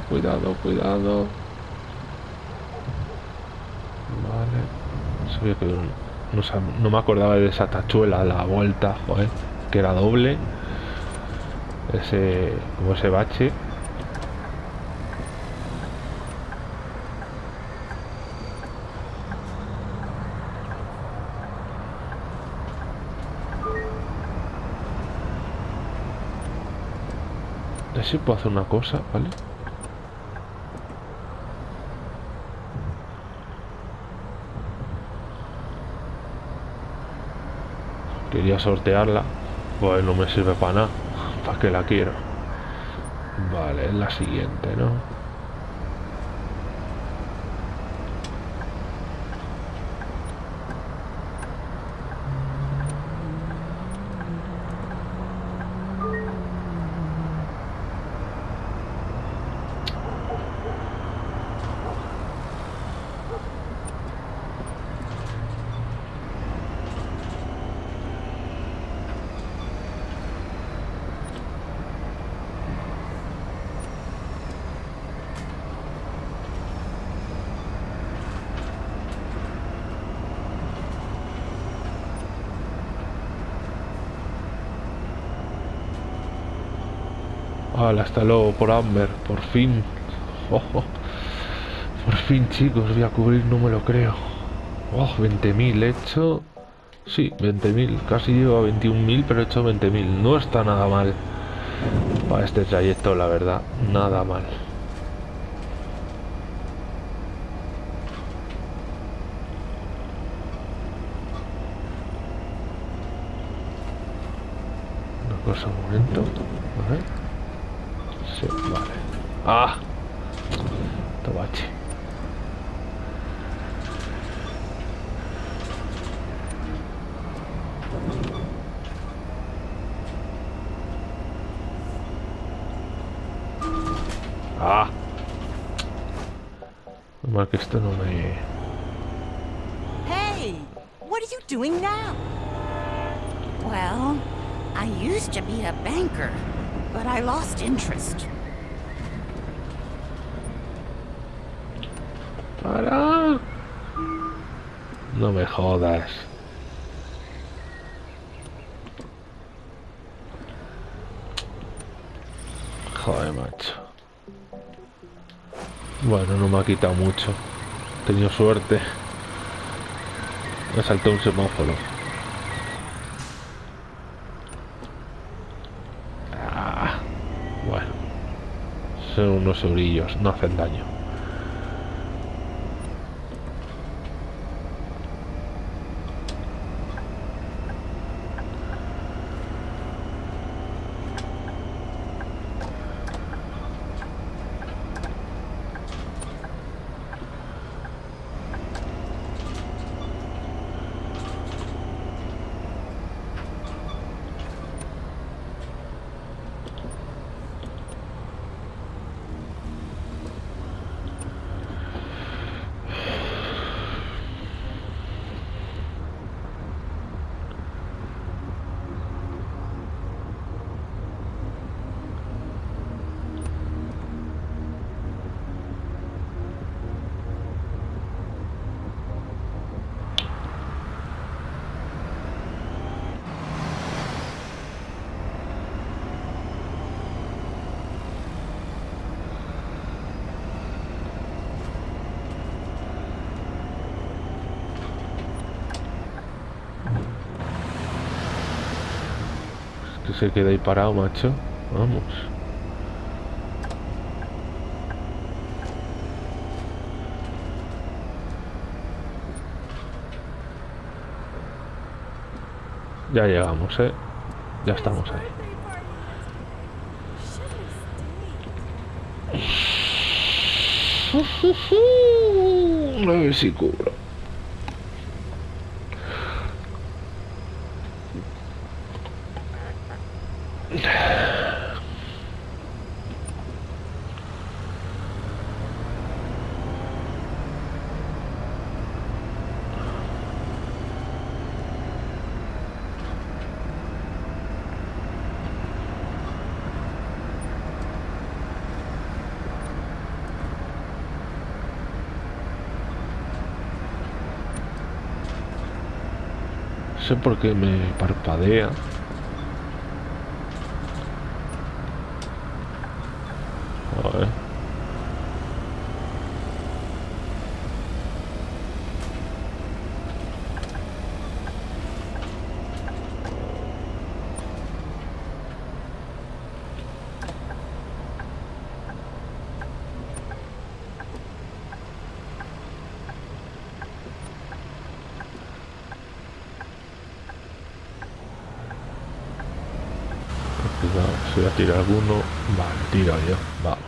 Speaker 1: Cuidado, cuidado. Vale. Sabía que no, me acordaba de esa tachuela a la vuelta, joder, que era doble. Ese, como ese bache. si puedo hacer una cosa, ¿vale? Quería sortearla. Pues no me sirve para nada. ¿Para qué la quiero? Vale, es la siguiente, ¿no? Hasta luego por Amber, por fin. Oh, oh. Por fin, chicos, voy a cubrir, no me lo creo. Oh, 20.000 he hecho. Sí, 20.000. Casi llego a 21.000, pero he hecho 20.000. No está nada mal. Para este trayecto, la verdad. Nada mal. Una cosa, momento. A ver. Sí, vale. ¡Ah! Tobache. ¡Ah! Mal que esto no me...
Speaker 4: Hey, what are you doing now?
Speaker 7: Well, I used to be a banker, but I lost interest.
Speaker 1: ¡Para! No me jodas. Joder, macho. Bueno, no me ha quitado mucho. He tenido suerte. Me saltó un semáforo. Ah, bueno. Son unos eurillos, no hacen daño. Se queda ahí parado, macho. Vamos. Ya llegamos, ¿eh? Ya estamos ahí. A ver si cubro. Sé por qué me parpadea. Joder. Cuidado, tirar alguno. Vale, tiro yo. Vamos.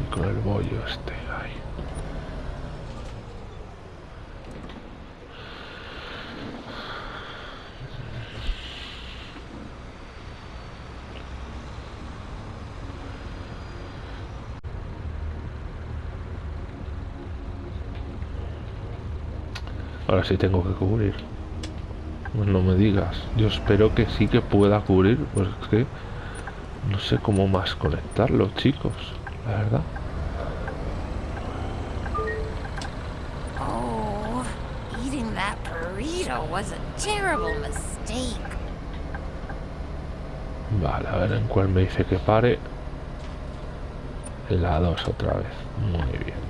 Speaker 1: Y con el bollo este ahí. Ahora sí tengo que cubrir. Pues no me digas. Yo espero que sí que pueda cubrir. Pues es que no sé cómo más conectarlo, chicos. La verdad.
Speaker 2: Oh, eating that burrito was a terrible mistake.
Speaker 1: Vale, a ver en cuál me dice que pare. La 2 otra vez. Muy bien.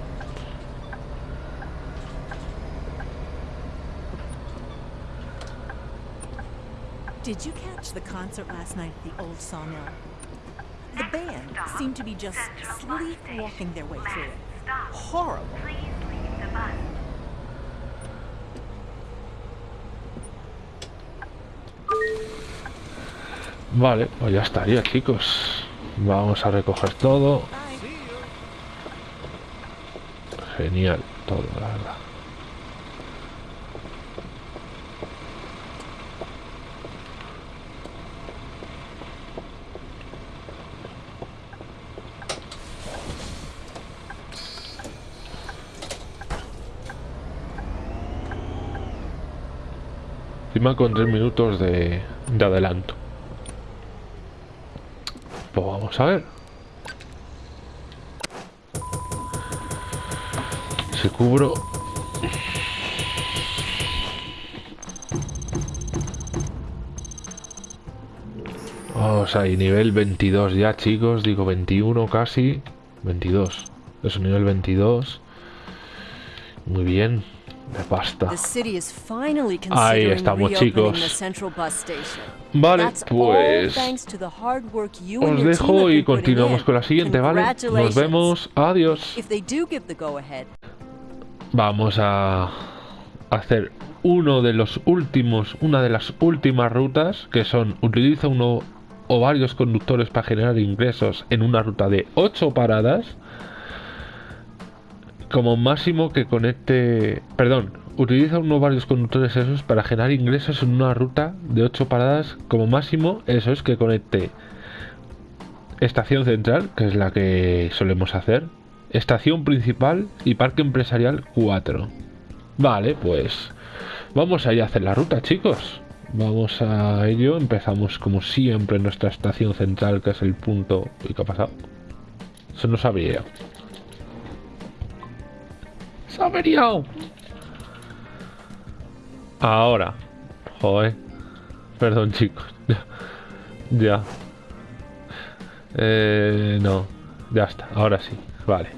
Speaker 7: Did you catch the concert last night at the old sawmill? The band seemed to be just sleepwalking their way through it. Horrible.
Speaker 1: Vale, pues ya estaría, chicos. Vamos a recoger todo. Genial, todo, la verdad. Encima con 3 minutos de, de adelanto. Pues vamos a ver. Si cubro... Vamos ahí, nivel 22 ya, chicos. Digo 21 casi. 22. Es un nivel 22. Muy bien. Pasta. Ahí estamos, chicos. Vale, pues... Os dejo y continuamos
Speaker 8: in.
Speaker 1: con la siguiente, ¿vale? Nos vemos. Adiós. Vamos a hacer uno de los últimos, una de las últimas rutas que son utiliza uno o varios conductores para generar ingresos en una ruta de 8 paradas como máximo que conecte, perdón, utiliza uno varios conductores esos para generar ingresos en una ruta de 8 paradas como máximo, eso es que conecte estación central, que es la que solemos hacer, estación principal y parque empresarial 4. Vale, pues vamos a ir a hacer la ruta, chicos. Vamos a ello. Empezamos como siempre en nuestra estación central, que es el punto. ¿Y qué ha pasado? Se nos averiado. ¡Se ha averiado! Ahora. Joder. Perdón, chicos. Ya. Eh, no. Ya está. Ahora sí. Vale.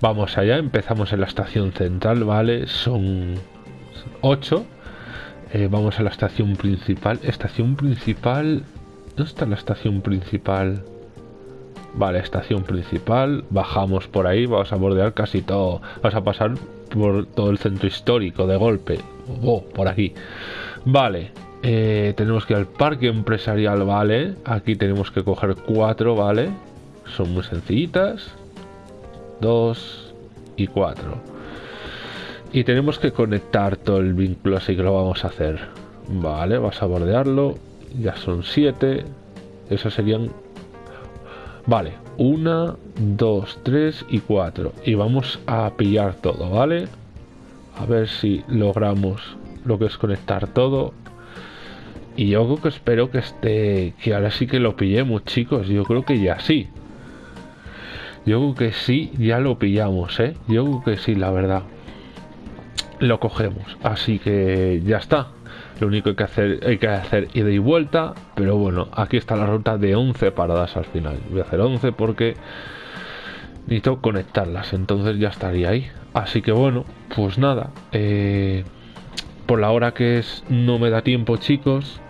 Speaker 1: Vamos allá. Empezamos en la estación central, ¿vale? Son 8. vamos a la estación principal. Estación principal... ¿Dónde está la estación principal? Vale, estación principal. Bajamos por ahí. Vamos a bordear casi todo. Vamos a pasar por todo el centro histórico de golpe. Oh, por aquí. Vale. eh, tenemos que ir al parque empresarial, ¿vale? Aquí tenemos que coger cuatro, ¿vale? Son muy sencillitas. Dos y cuatro. Y tenemos que conectar todo el vínculo, así que lo vamos a hacer. Vale, vas a bordearlo. Ya son siete. Esos serían Vale, una, dos, tres y cuatro. Y vamos a pillar todo, ¿vale? A ver si logramos lo que es conectar todo. Y yo creo que espero que esté... Que ahora sí que lo pillemos, chicos. Yo creo que ya sí. Yo creo que sí, ya lo pillamos, ¿eh? Yo creo que sí, la verdad. Lo cogemos. Así que ya está. Lo único que hay que hacer, hay que hacer ida y vuelta. Pero bueno, aquí está la ruta de 11 paradas al final. Voy a hacer 11 porque necesito conectarlas. Entonces ya estaría ahí. Así que bueno, pues nada. Eh, por la hora que es, no me da tiempo, chicos.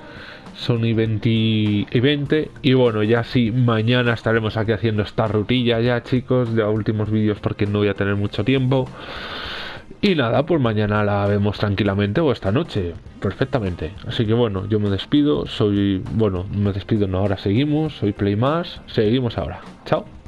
Speaker 1: Son y 20 y 20. Y bueno, ya sí, mañana estaremos aquí haciendo esta rutilla ya, chicos. De últimos vídeos porque no voy a tener mucho tiempo. Y nada, pues mañana la vemos tranquilamente o esta noche, perfectamente. Así que bueno, yo me despido, soy, bueno, me despido, no, ahora seguimos, soy Playmas, seguimos ahora. Chao.